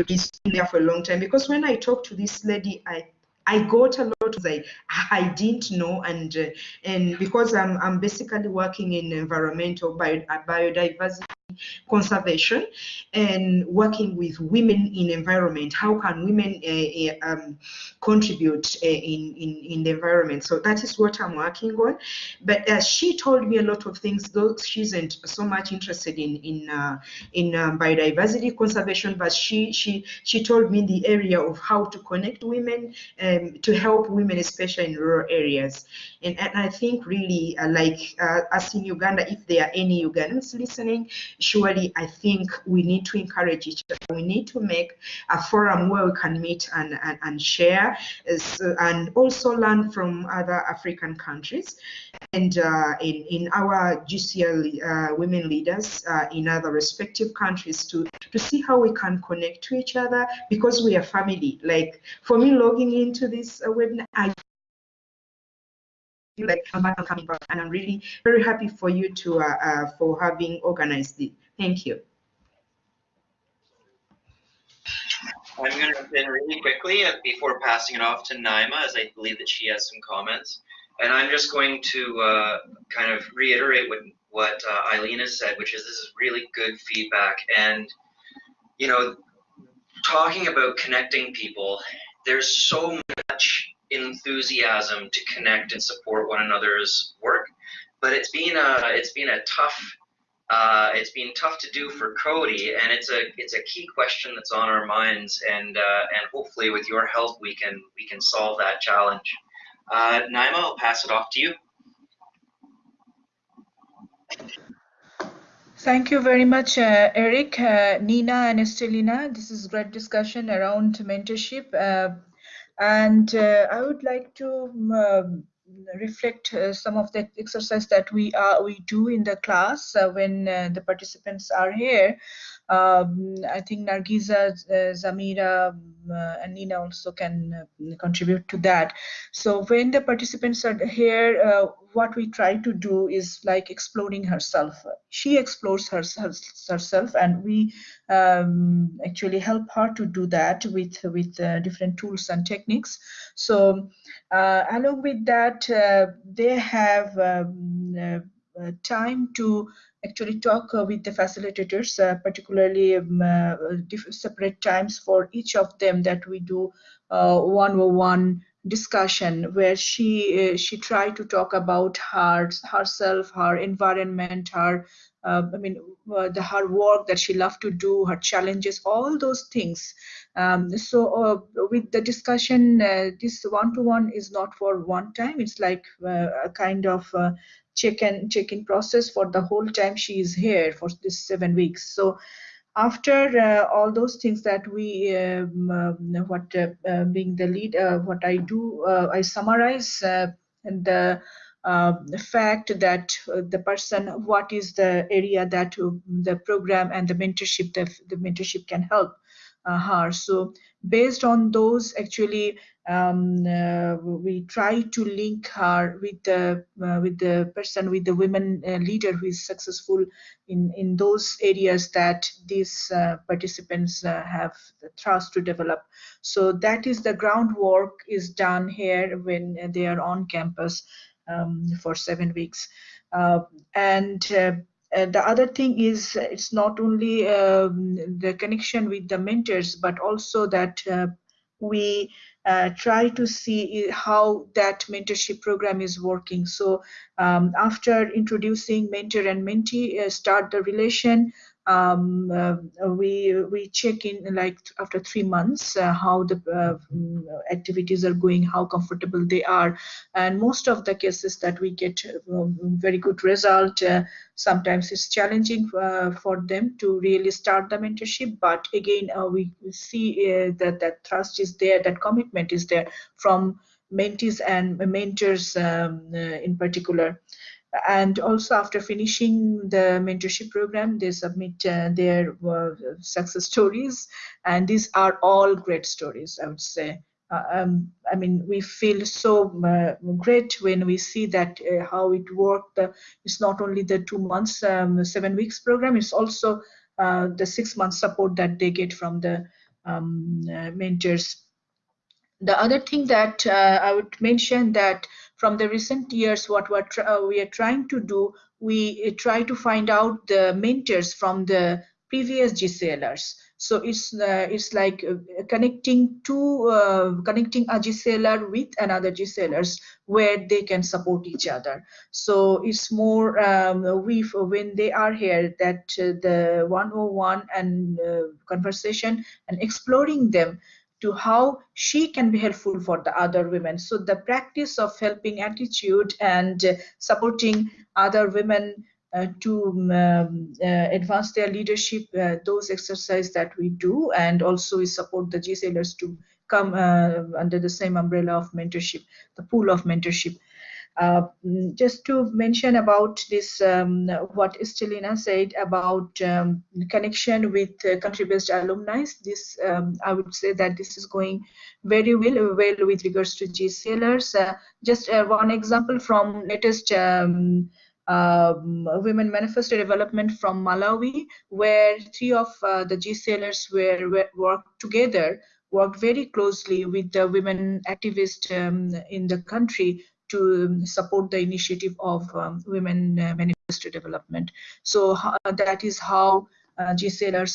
been there for a long time. Because when I talked to this lady, I I got a lot of I didn't know. And uh, and because I'm I'm basically working in environmental bio, biodiversity conservation and working with women in environment. How can women uh, uh, um, contribute uh, in, in, in the environment? So that is what I'm working on. But uh, she told me a lot of things, though she isn't so much interested in in uh, in um, biodiversity conservation, but she she she told me the area of how to connect women um, to help women, especially in rural areas. And, and I think really uh, like us in Uganda, if there are any Ugandans listening, surely I think we need to encourage each other. We need to make a forum where we can meet and, and, and share and also learn from other African countries and uh, in, in our GCL uh, women leaders uh, in other respective countries to, to see how we can connect to each other because we are family. Like for me logging into this uh, webinar, I feel like I'm coming back and I'm really very happy for you to uh, uh, for having organized it. Thank you. I'm going to jump in really quickly uh, before passing it off to Naima, as I believe that she has some comments. And I'm just going to uh, kind of reiterate what, what uh, Eileen has said, which is this is really good feedback. And, you know, talking about connecting people, there's so much enthusiasm to connect and support one another's work, but it's been a, it's been a tough uh, it's been tough to do for Coady, and it's a it's a key question that's on our minds, and uh, and hopefully with your help we can we can solve that challenge. Uh, Naima, I'll pass it off to you. Thank you very much, uh, Eric, uh, Nina, and Estelina. This is great discussion around mentorship, uh, and uh, I would like to. Um, reflect uh, some of the exercise that we are we do in the class uh, when uh, the participants are here um, I think Nargiza, uh, Zamira, um, uh, and Nina also can uh, contribute to that. So when the participants are here, uh, what we try to do is like exploring herself. She explores her, her herself, and we um, actually help her to do that with with uh, different tools and techniques. So uh, along with that, they have um, time to actually talk uh, with the facilitators, uh, particularly um, uh, separate times for each of them that we do one-on-one discussion where she she tried to talk about her herself, her environment, her uh, I mean, uh, the her work that she loved to do, her challenges, all those things. Um, so uh, with the discussion, uh, this one-to-one is not for one time. It's like a kind of check-in check-in process for the whole time she is here for this seven weeks. So after uh, all those things that we um, um, what uh, uh, being the lead what i do i summarize and the uh, the fact that uh, the person what is the area that uh, the program and the mentorship the, the mentorship can help her. So based on those actually um, we try to link her with the with the person with the women leader who is successful in in those areas that these participants have the trust to develop. So that is the groundwork is done here when they are on campus um, for seven weeks uh, and uh, the other thing is it's not only um, the connection with the mentors but also that uh, we uh, try to see how that mentorship program is working. So um, after introducing mentor and mentee, uh, start the relation, um, uh, we we check in like after three months uh, how the uh, activities are going, how comfortable they are, and most of the cases that we get um, very good result. Uh, sometimes it's challenging uh, for them to really start the mentorship, but again uh, we see that that trust is there, that commitment is there from mentees and mentors um, in particular and also after finishing the mentorship program they submit uh, their uh, success stories and these are all great stories i would say uh, um, I mean, we feel so uh, great when we see that uh, how it worked. it's not only the two months, um, seven weeks program. It's also uh, the six months support that they get from the um, mentors. The other thing that I would mention that from the recent years, what we're uh, we are trying to do, we uh, try to find out the mentors from the previous GCLers. So it's uh, it's like uh, connecting two uh, connecting a GCLer with another GCLers where they can support each other. So it's more um, we when they are here that uh, the 101 and conversation and exploring them to how she can be helpful for the other women. So the practice of helping attitude and uh, supporting other women uh, to um, uh, advance their leadership, uh, those exercises that we do, and also we support the GCLers to come uh, under the same umbrella of mentorship, the pool of mentorship. Uh, just to mention about this, um, what Estelina said about um, connection with uh, country-based alumni, this um, I would say that this is going very well, well with regards to GCLers. Uh, just uh, one example from latest um, um, Women Manifesto Development from Malawi, where three of uh, the GCLers were, were worked together worked very closely with the women activists um, in the country to support the initiative of um, women uh, manifesto development. So uh, that is how uh,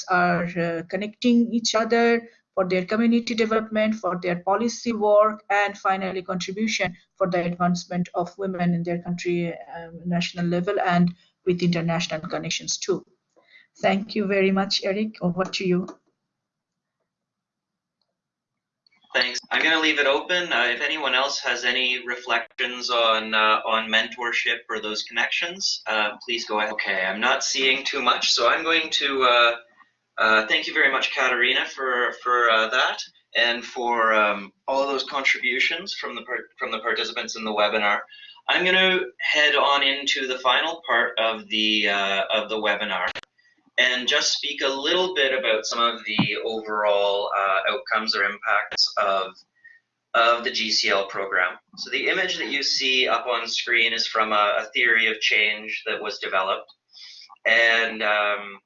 are uh, connecting each other for their community development, for their policy work, and finally contribution for the advancement of women in their country um, national level and with international connections too. Thank you very much, Eric. Over to you. Thanks. I'm going to leave it open. Uh, if anyone else has any reflections on uh, on mentorship or those connections, uh, please go ahead. Okay, I'm not seeing too much, so I'm going to uh, uh, thank you very much, Katarina, for for uh, that and for um, all of those contributions from the from the participants in the webinar. I'm going to head on into the final part of the of the webinar and just speak a little bit about some of the overall uh, outcomes or impacts of of the GCL program. So the image that you see up on screen is from a, a theory of change that was developed and um,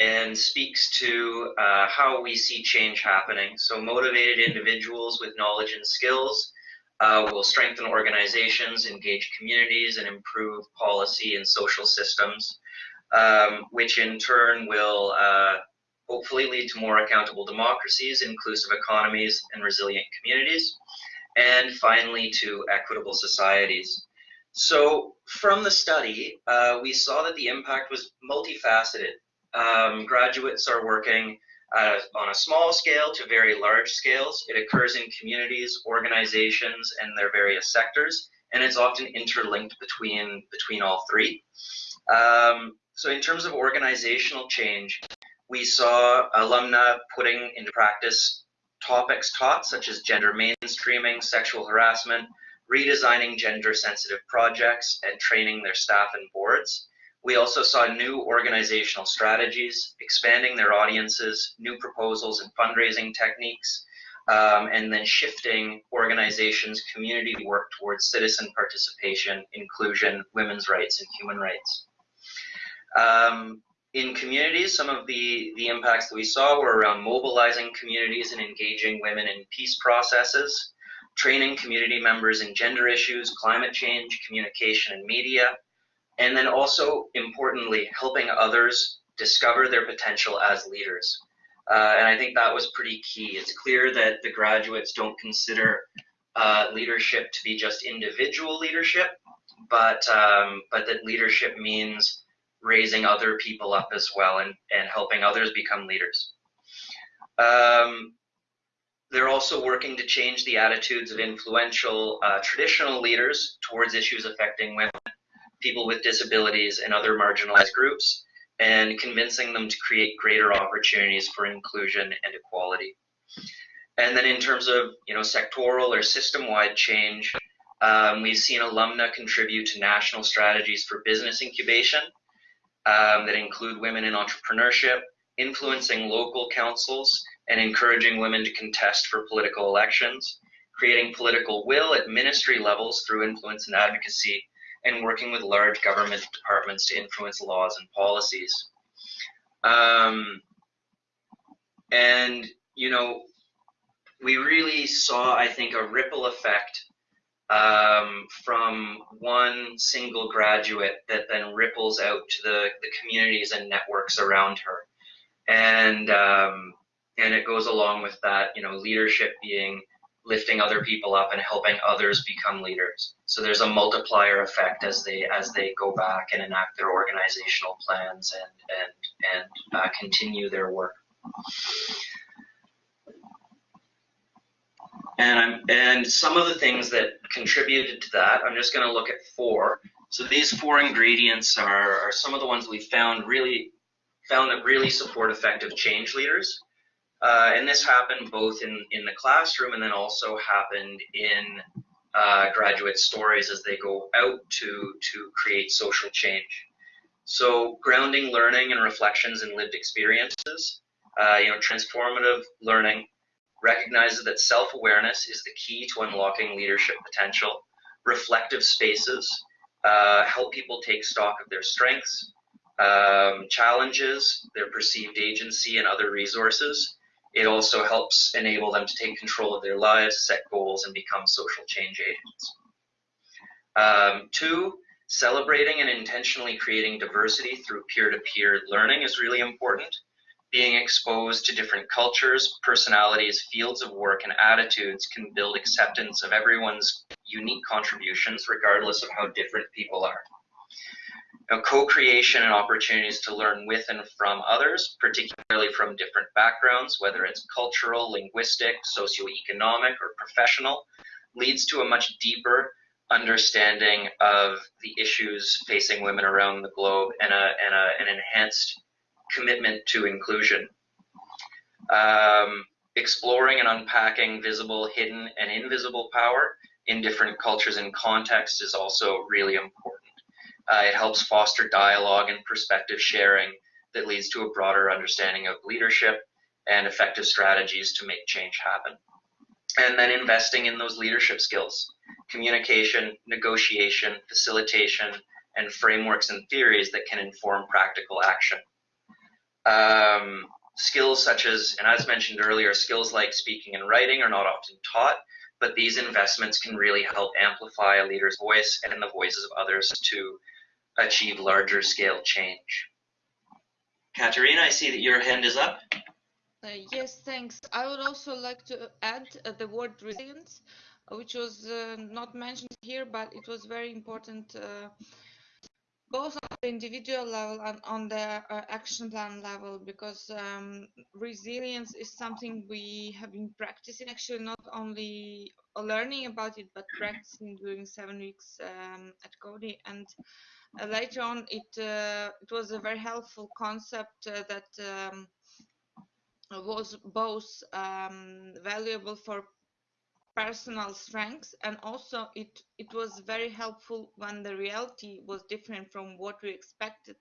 and speaks to uh, how we see change happening. So motivated individuals with knowledge and skills uh, will strengthen organizations, engage communities, and improve policy and social systems um, which in turn will uh, hopefully lead to more accountable democracies, inclusive economies, and resilient communities, and finally to equitable societies. So from the study, uh, we saw that the impact was multifaceted. Um, graduates are working uh, on a small scale to very large scales. It occurs in communities, organizations, and their various sectors, and it's often interlinked between between all three. Um, so in terms of organizational change, we saw alumna putting into practice topics taught, such as gender mainstreaming, sexual harassment, redesigning gender sensitive projects, and training their staff and boards. We also saw new organizational strategies, expanding their audiences, new proposals and fundraising techniques, um, and then shifting organizations' community work towards citizen participation, inclusion, women's rights, and human rights. Um, in communities, some of the, the impacts that we saw were around mobilizing communities and engaging women in peace processes, training community members in gender issues, climate change, communication, and media, and then also importantly helping others discover their potential as leaders. Uh, and i think that was pretty key. It's clear that the graduates don't consider uh, leadership to be just individual leadership but um, but that leadership means raising other people up as well and, and helping others become leaders um, they're also working to change the attitudes of influential uh, traditional leaders towards issues affecting women people with disabilities and other marginalized groups and convincing them to create greater opportunities for inclusion and equality. And then in terms of you know sectoral or system-wide change, um, we've seen alumna contribute to national strategies for business incubation um, that include women in entrepreneurship, influencing local councils, and encouraging women to contest for political elections, creating political will at ministry levels through influence and advocacy, and working with large government departments to influence laws and policies. Um, and, you know, we really saw, I think, a ripple effect um, from one single graduate that then ripples out to the, the communities and networks around her. And, um, and it goes along with that, you know, leadership being lifting other people up and helping others become leaders. So there's a multiplier effect as they as they go back and enact their organizational plans and and and uh, continue their work. And I'm and some of the things that contributed to that, I'm just going to look at four. So these four ingredients are, are some of the ones we found really found that really support effective change leaders. Uh, and this happened both in, in the classroom and then also happened in uh, graduate stories as they go out to, to create social change. So grounding learning and reflections in lived experiences, uh, you know, transformative learning recognizes that self-awareness is the key to unlocking leadership potential. Reflective spaces uh, help people take stock of their strengths, um, challenges, their perceived agency, and other resources it also helps enable them to take control of their lives, set goals, and become social change agents. Um, two, celebrating and intentionally creating diversity through peer-to-peer -peer learning is really important. Being exposed to different cultures, personalities, fields of work, and attitudes can build acceptance of everyone's unique contributions, regardless of how different people are. Now, co-creation and opportunities to learn with and from others, particularly from different backgrounds, whether it's cultural, linguistic, socioeconomic, or professional, leads to a much deeper understanding of the issues facing women around the globe and, a, and a, an enhanced commitment to inclusion. Um, exploring and unpacking visible, hidden, and invisible power in different cultures and contexts is also really important. Uh, it helps foster dialogue and perspective sharing that leads to a broader understanding of leadership and effective strategies to make change happen. And then investing in those leadership skills, communication, negotiation, facilitation, and frameworks and theories that can inform practical action. Um, skills such as, and as mentioned earlier, skills like speaking and writing are not often taught, but these investments can really help amplify a leader's voice and the voices of others to achieve larger scale change. Katerina, I see that your hand is up. Uh, yes, thanks. I would also like to add uh, the word resilience. which was uh, not mentioned here, but it was very important uh, both individual level and on the uh, action plan level because um, resilience is something we have been practicing actually not only learning about it but practicing during seven weeks um, at Coady and uh, later on it uh, it was a very helpful concept uh, that um, was both um, valuable for personal strengths and also it it was very helpful when the reality was different from what we expected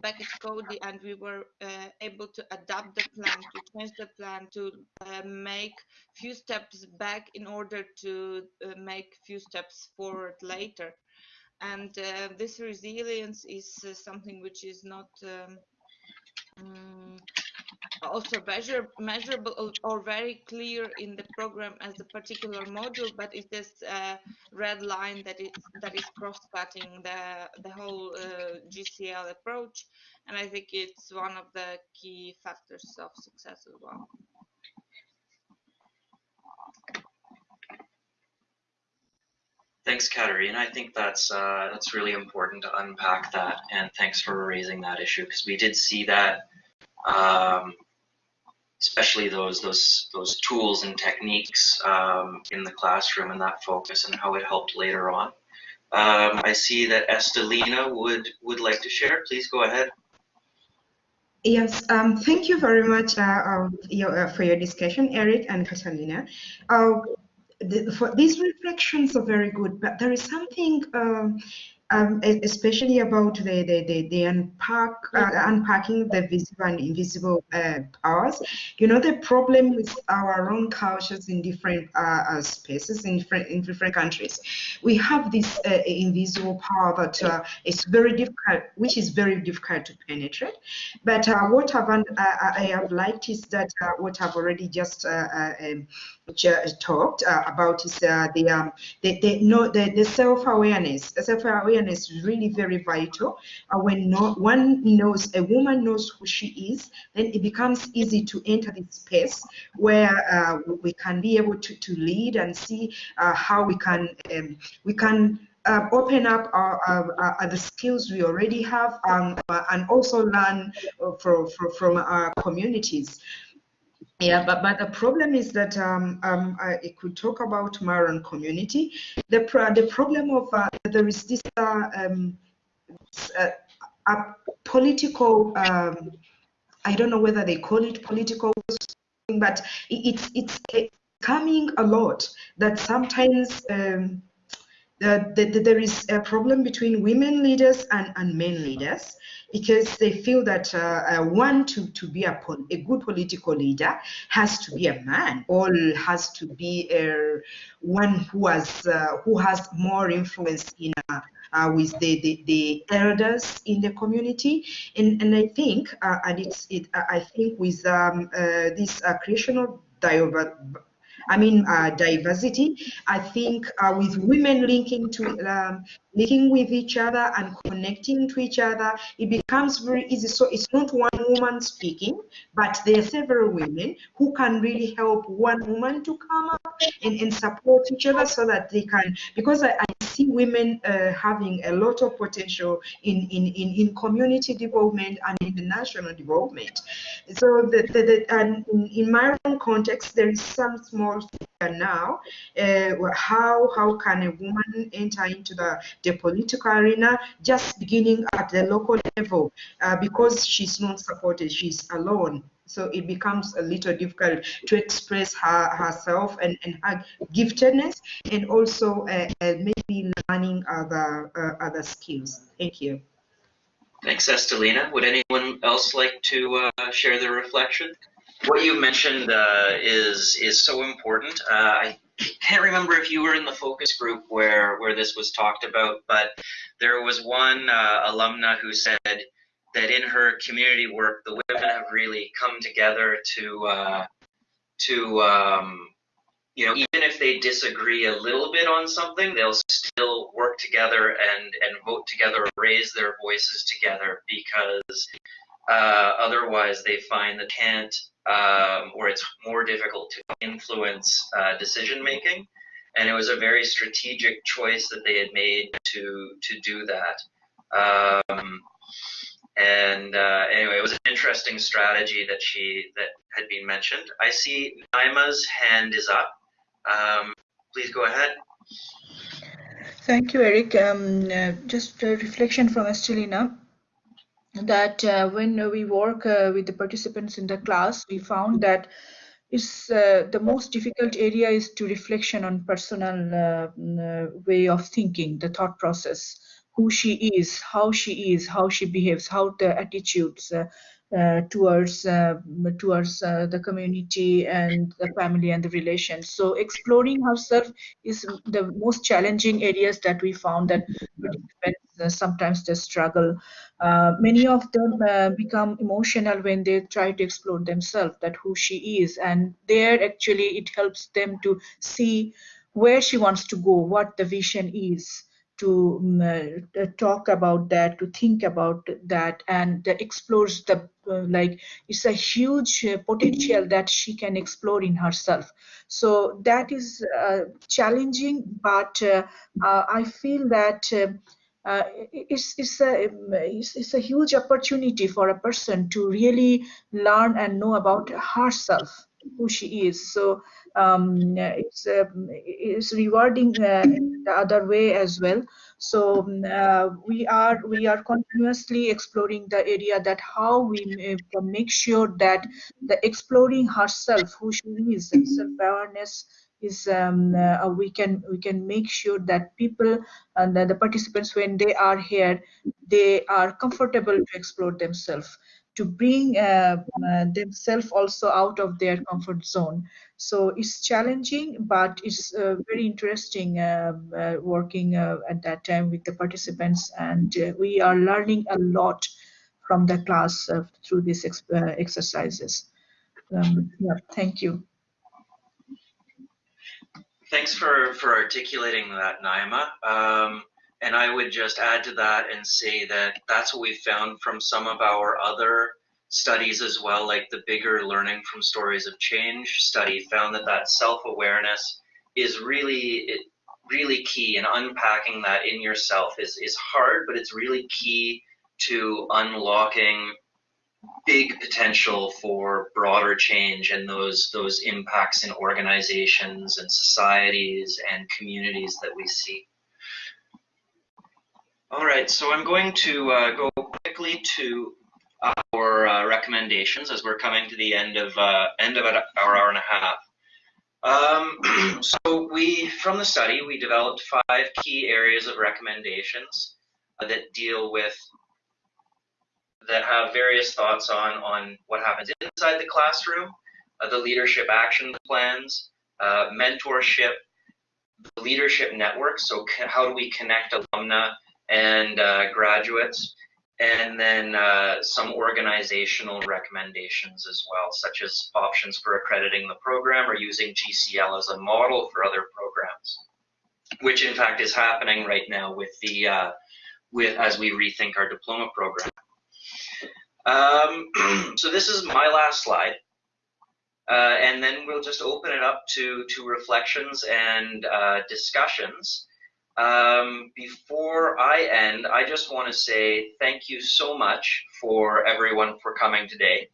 back at Coady and we were uh, able to adapt the plan to change the plan to uh, make few steps back in order to uh, make few steps forward later. And uh, this resilience is uh, something which is not um, um, also measure, measurable or, very clear in the program as a particular module, but it is a red line that is that is cross-cutting the the whole uh, GCL approach, and I think it's one of the key factors of success as well. Thanks, Katerina. I think that's uh, that's really important to unpack that, and thanks for raising that issue because we did see that, um, especially those those those tools and techniques um, in the classroom and that focus and how it helped later on. Um, I see that Estelina would would like to share. Please go ahead. Yes, um, thank you very much uh, um, your, uh, for your discussion, Eric and Catalina. Uh, the, for these reflections are very good, but there is something um, especially about the the, the, the unpack, uh, unpacking the visible and invisible uh, powers. You know, the problem with our own cultures in different uh, uh spaces in different in different countries, we have this uh, invisible power that uh, is very difficult, which is very difficult to penetrate. But what I've, I have liked is that what I've already just um, talked about is the um, the, the, no, the, the self-awareness. Self-awareness is really very vital. Uh, when no, one knows, a woman knows who she is, then it becomes easy to enter this space where uh, we can be able to, to lead and see uh, how we can um, we can uh, open up our, our, our, the skills we already have um, and also learn from, from, from our communities. Yeah, but, but the problem is that um, um, I could talk about Maron community. The, pro the problem of uh, there is this uh, um, uh, a political, um, I don't know whether they call it political, but it's, it's coming a lot that sometimes the, the, there is a problem between women leaders and, and men leaders because they feel that uh, uh, one to, to be a, a good political leader has to be a man. Or has to be a, one who has uh, who has more influence in uh, uh, with the, the, the, elders in the community. And and I think uh, and it's it I think with um, this creation of I mean, uh, diversity. I think uh, with women linking to um, linking with each other and connecting to each other, it becomes very easy. So it's not one woman speaking, but there are several women who can really help one woman to come up and, and support each other so that they can, because I, I see women uh, having a lot of potential in, in, in, in community development and in the national development. So the, the, the and in my own context, there is some small now. Uh, how, how can a woman enter into the the political arena just beginning at the local level uh, because she's not supported, she's alone. So it becomes a little difficult to express her, herself and, and her giftedness and also uh, uh, maybe learning other, uh, other skills. Thank you. Thanks, Estelina. Would anyone else like to uh, share their reflection? What you mentioned uh, is is so important. I can't remember if you were in the focus group where where this was talked about, but there was one uh, alumna who said that in her community work, the women have really come together to uh, to um, you know even if they disagree a little bit on something, they'll still work together and and vote together, raise their voices together because uh, otherwise they find that can't um, or it's more difficult to influence uh, decision making. and it was a very strategic choice that they had made to to do that. Um, and uh, anyway, it was an interesting strategy that she that had been mentioned. I see Naima's hand is up. Um, please go ahead. Thank you, Eric. Um, uh, just a reflection from Estelina that uh, when we work uh, with the participants in the class, we found that is uh, the most difficult area is to reflection on personal uh, uh, way of thinking, the thought process, who she is, how she is, how she behaves, how the attitudes uh, uh, towards uh, towards uh, the community and the family and the relations. So exploring herself is the most challenging areas that we found that uh, sometimes they struggle. Uh, many of them uh, become emotional when they try to explore themselves, that who she is, and there actually it helps them to see where she wants to go, what the vision is to um, uh, talk about that, to think about that, and that explores the uh, like it's a huge uh, potential that she can explore in herself. So that is uh, challenging, but uh, uh, I feel that. Uh, it's, it's, a, it's, it's, a huge opportunity for a person to really learn and know about herself, who she is. So um, it's, it's rewarding the other way as well so uh, we are we are continuously exploring the area that how we can make sure that the exploring herself who she is self-awareness is um, uh, we can we can make sure that people and the participants when they are here they are comfortable to explore themselves to bring uh, uh, themselves also out of their comfort zone. So it's challenging, but it's uh, very interesting um, uh, working uh, at that time with the participants, and uh, we are learning a lot from the class through these ex exercises. Um, yeah, thank you. Thanks for, for articulating that, Naima. Um, and I would just add to that and say that that's what we've found from some of our other studies as well, like the bigger learning from stories of change study found that that self-awareness is really, really key and unpacking that in yourself is, is hard, but it's really key to unlocking big potential for broader change and those those impacts in organizations and societies and communities that we see. All right, so I'm going to uh, go quickly to our uh, recommendations as we're coming to the end of uh, end of our hour and a half. Um, so we, from the study, we developed five key areas of recommendations that deal with that have various thoughts on on what happens inside the classroom, uh, the leadership action plans, uh, mentorship, the leadership network. So how do we connect alumna and uh, graduates, and then uh, some organizational recommendations as well, such as options for accrediting the program or using GCL as a model for other programs, which in fact is happening right now with the uh, with as we rethink our diploma program. Um, so this is my last slide. Uh, and then we'll just open it up to, to reflections and uh, discussions. Um, before I end, I just want to say thank you so much for everyone for coming today.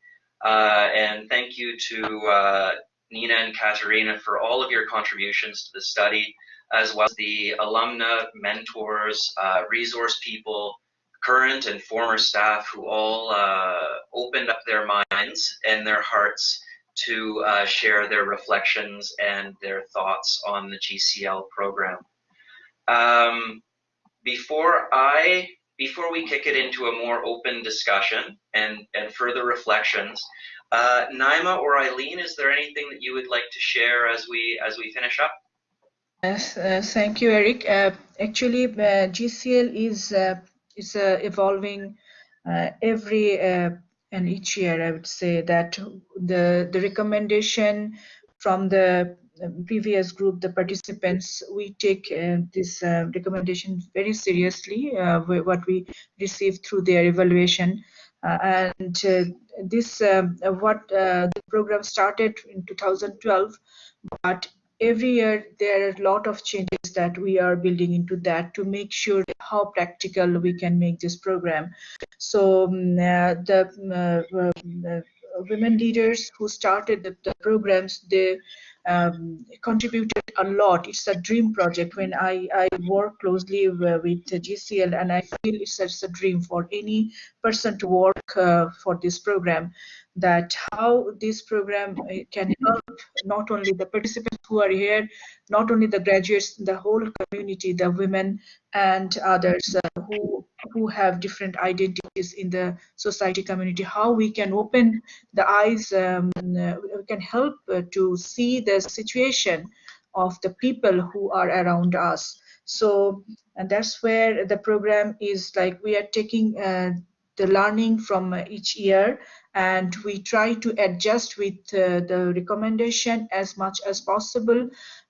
Uh, and thank you to uh, Nina and Katerina for all of your contributions to the study, as well as the alumna, mentors, uh, resource people, current and former staff who all uh, opened up their minds and their hearts to uh, share their reflections and their thoughts on the GCL program. Um, before I before we kick it into a more open discussion and, and further reflections, uh, Naima or Eileen, is there anything that you would like to share as we as we finish up? Yes, uh, thank you, Eric. Uh, actually, uh, GCL is uh, is uh, evolving every and each year. I would say that the the recommendation from the previous group, the participants, we take uh, this uh, recommendation very seriously, uh, what we receive through their evaluation. Uh, and uh, this, um, what uh, the program started in 2012, but every year there are a lot of changes that we are building into that to make sure how practical we can make this program. So um, the, uh, uh, women leaders who started the, the programs, they um, contributed a lot. It's a dream project. When I, I work closely with GCL, and I feel it's, it's a dream for any person to work uh, for this program that how this program uh, can help not only the participants who are here, not only the graduates, the whole community, the women and others uh, who who have different identities in the society community, how we can open the eyes, um, uh, we can help uh, to see the situation of the people who are around us. So, and that's where the program is like we are taking uh, the learning from each year and we try to adjust with uh, the recommendation as much as possible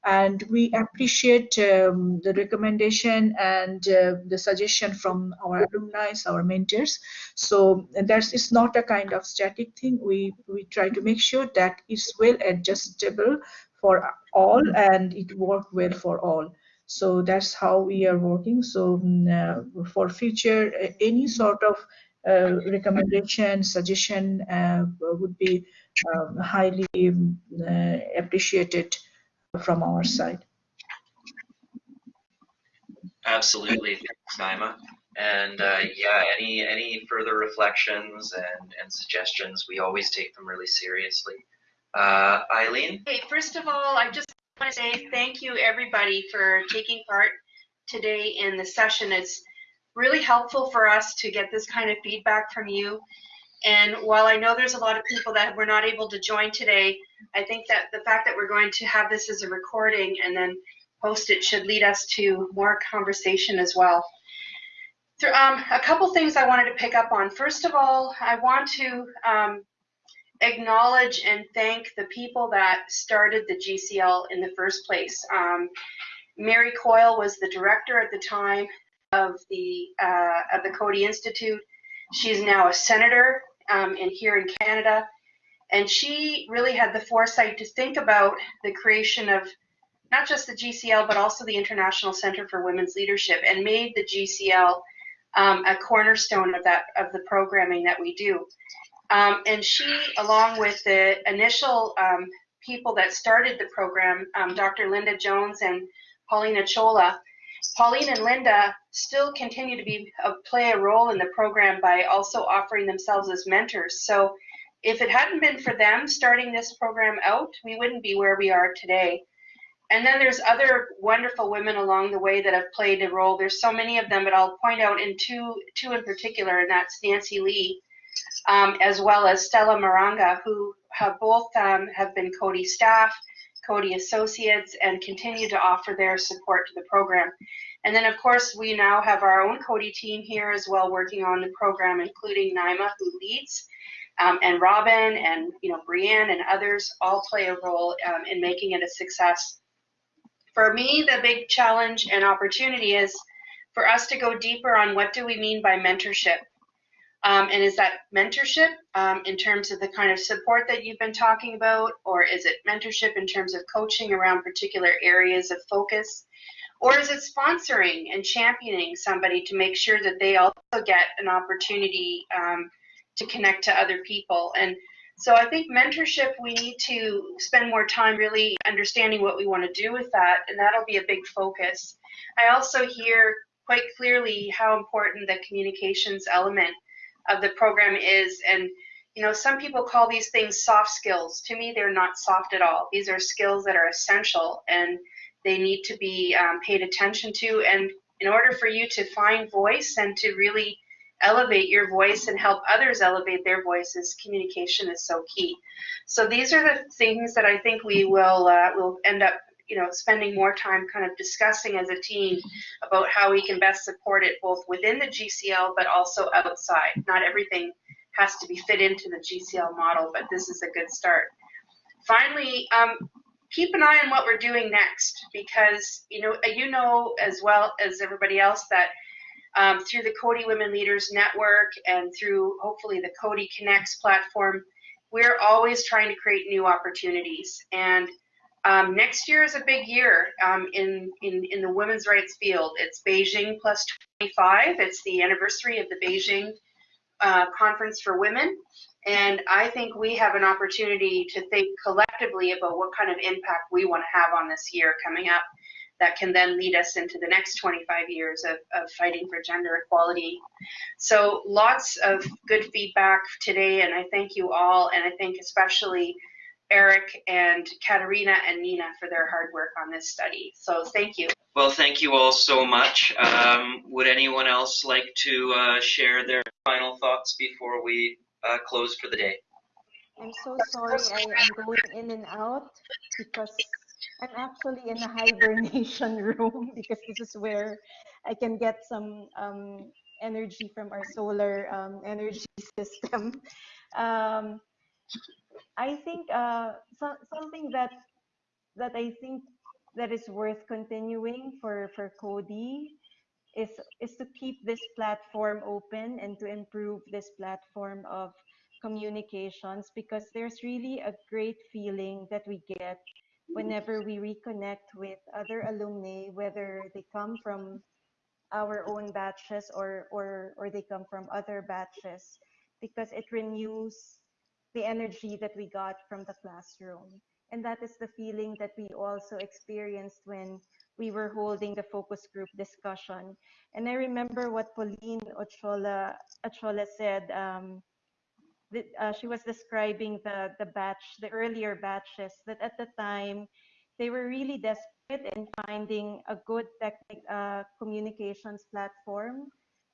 and we appreciate um, the recommendation and uh, the suggestion from our alumni our mentors. So that's it's not a kind of static thing. We we try to make sure that it's well adjustable for all and it work well for all. So that's how we are working. So mm, uh, for future any sort of uh, recommendation, suggestion uh, would be um, highly um, appreciated from our side. Absolutely, thanks, Naima. And uh, yeah, any any further reflections and, and suggestions, we always take them really seriously. Uh, Eileen? Okay, first of all, I just want to say thank you everybody for taking part today in the session. It's really helpful for us to get this kind of feedback from you. And while I know there's a lot of people that were not able to join today, I think that the fact that we're going to have this as a recording and then post it should lead us to more conversation as well. Um, a couple things I wanted to pick up on. First of all, I want to um, acknowledge and thank the people that started the GCL in the first place. Um, Mary Coyle was the director at the time of the uh, of the Coady Institute. She's now a senator um, in here in Canada, and she really had the foresight to think about the creation of not just the GCL but also the International Center for Women's Leadership, and made the GCL um, a cornerstone of that of the programming that we do. Um, and she, along with the initial um, people that started the program, um, Dr. Linda Jones and Pauline Ochola, Pauline and Linda still continue to be uh, play a role in the program by also offering themselves as mentors. So if it hadn't been for them starting this program out, we wouldn't be where we are today. And then there's other wonderful women along the way that have played a role. There's so many of them, but I'll point out in two, two in particular, and that's Nancy Lee, um, as well as Stella Maranga, who have both um, have been Coady staff Coady Associates and continue to offer their support to the program. And then, of course, we now have our own Coady team here as well working on the program, including Naima, who leads, um, and Robin and you know Brienne and others all play a role um, in making it a success. For me, the big challenge and opportunity is for us to go deeper on what do we mean by mentorship. Um, and is that mentorship um, in terms of the kind of support that you've been talking about, or is it mentorship in terms of coaching around particular areas of focus? Or is it sponsoring and championing somebody to make sure that they also get an opportunity um, to connect to other people? And so I think mentorship, we need to spend more time really understanding what we want to do with that, and that'll be a big focus. I also hear quite clearly how important the communications element of the program is. And, you know, some people call these things soft skills. To me, they're not soft at all. These are skills that are essential and they need to be um, paid attention to. And in order for you to find voice and to really elevate your voice and help others elevate their voices, communication is so key. So these are the things that I think we will uh, will end up you know, spending more time kind of discussing as a team about how we can best support it both within the GCL but also outside. Not everything has to be fit into the GCL model, but this is a good start. Finally, um, keep an eye on what we're doing next because you know you know as well as everybody else that um, through the Coady Women Leaders Network and through hopefully the Coady Connects platform, we're always trying to create new opportunities and Um, next year is a big year um, in, in, in the women's rights field. It's Beijing plus 25. It's the anniversary of the Beijing uh, Conference for Women. And I think we have an opportunity to think collectively about what kind of impact we want to have on this year coming up that can then lead us into the next 25 years of, of fighting for gender equality. So lots of good feedback today, and I thank you all, and I thank especially Eric and Katerina and Nina for their hard work on this study. So thank you. Well, thank you all so much. Um, would anyone else like to uh, share their final thoughts before we uh, close for the day? I'm so sorry I am going in and out because I'm actually in a hibernation room because this is where I can get some um, energy from our solar um, energy system. I think uh, so, something that that I think that is worth continuing for for Coady is is to keep this platform open and to improve this platform of communications because there's really a great feeling that we get whenever we reconnect with other alumni, whether they come from our own batches or or or they come from other batches, because it renews the energy that we got from the classroom. And that is the feeling that we also experienced when we were holding the focus group discussion. And I remember what Pauline Ochola, said. Um, that, uh, she was describing the, the batch, the earlier batches, that at the time they were really desperate in finding a good technic, uh, communications platform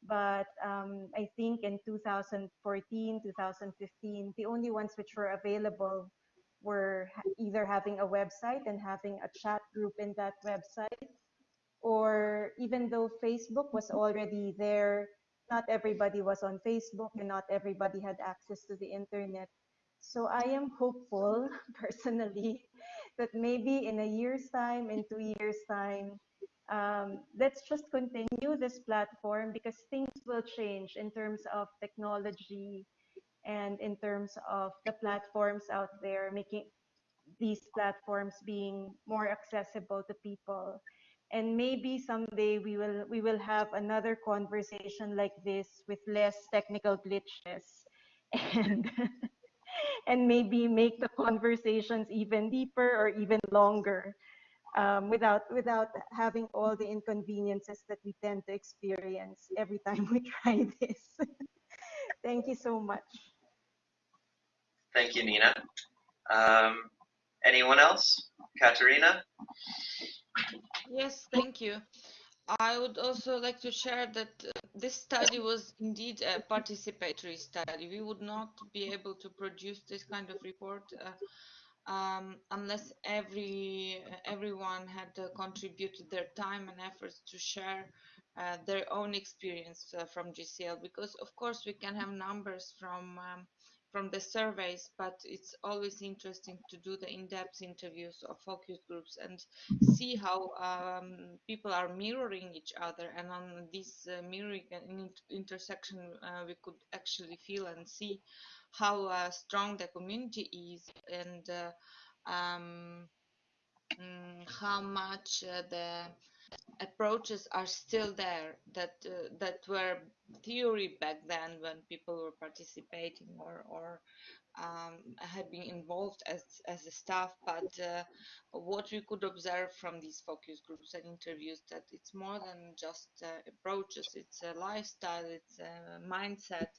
but um, I think in 2014, 2015, the only ones which were available were either having a website and having a chat group in that website, or even though Facebook was already there, not everybody was on Facebook and not everybody had access to the internet. So I am hopeful personally that maybe in a year's time, in two years' time, um, let's just continue this platform because things will change in terms of technology and in terms of the platforms out there, making these platforms being more accessible to people. And maybe someday we will we will have another conversation like this with less technical glitches and and maybe make the conversations even deeper or even longer um, without without having all the inconveniences that we tend to experience every time we try this. Thank you so much. Thank you, Nina. Um, anyone else? Katerina? Yes, thank you. I would also like to share that uh, this study was indeed a participatory study. We would not be able to produce this kind of report uh, um, unless every everyone had contributed their time and efforts to share uh, their own experience uh, from GCL because of course we can have numbers from um, from the surveys but it's always interesting to do the in-depth interviews of focus groups and see how um, people are mirroring each other. And on this uh, mirroring intersection uh, we could actually feel and see how uh, strong the community is and uh, um, mm, how much uh, the approaches are still there that uh, that were theory back then when people were participating or or um, had been involved as as a staff. But uh, what we could observe from these focus groups and interviews that it's more than just uh, approaches it's a lifestyle it's a mindset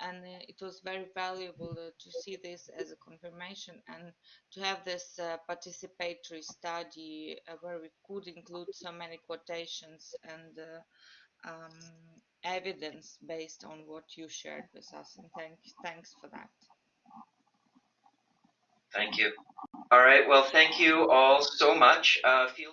and uh, it was very valuable uh, to see this as a confirmation and to have this uh, participatory study where we could include so many quotations and um, evidence based on what you shared with us and thank, thanks for that. Thank you. All right, well, thank you all so much. Uh, feel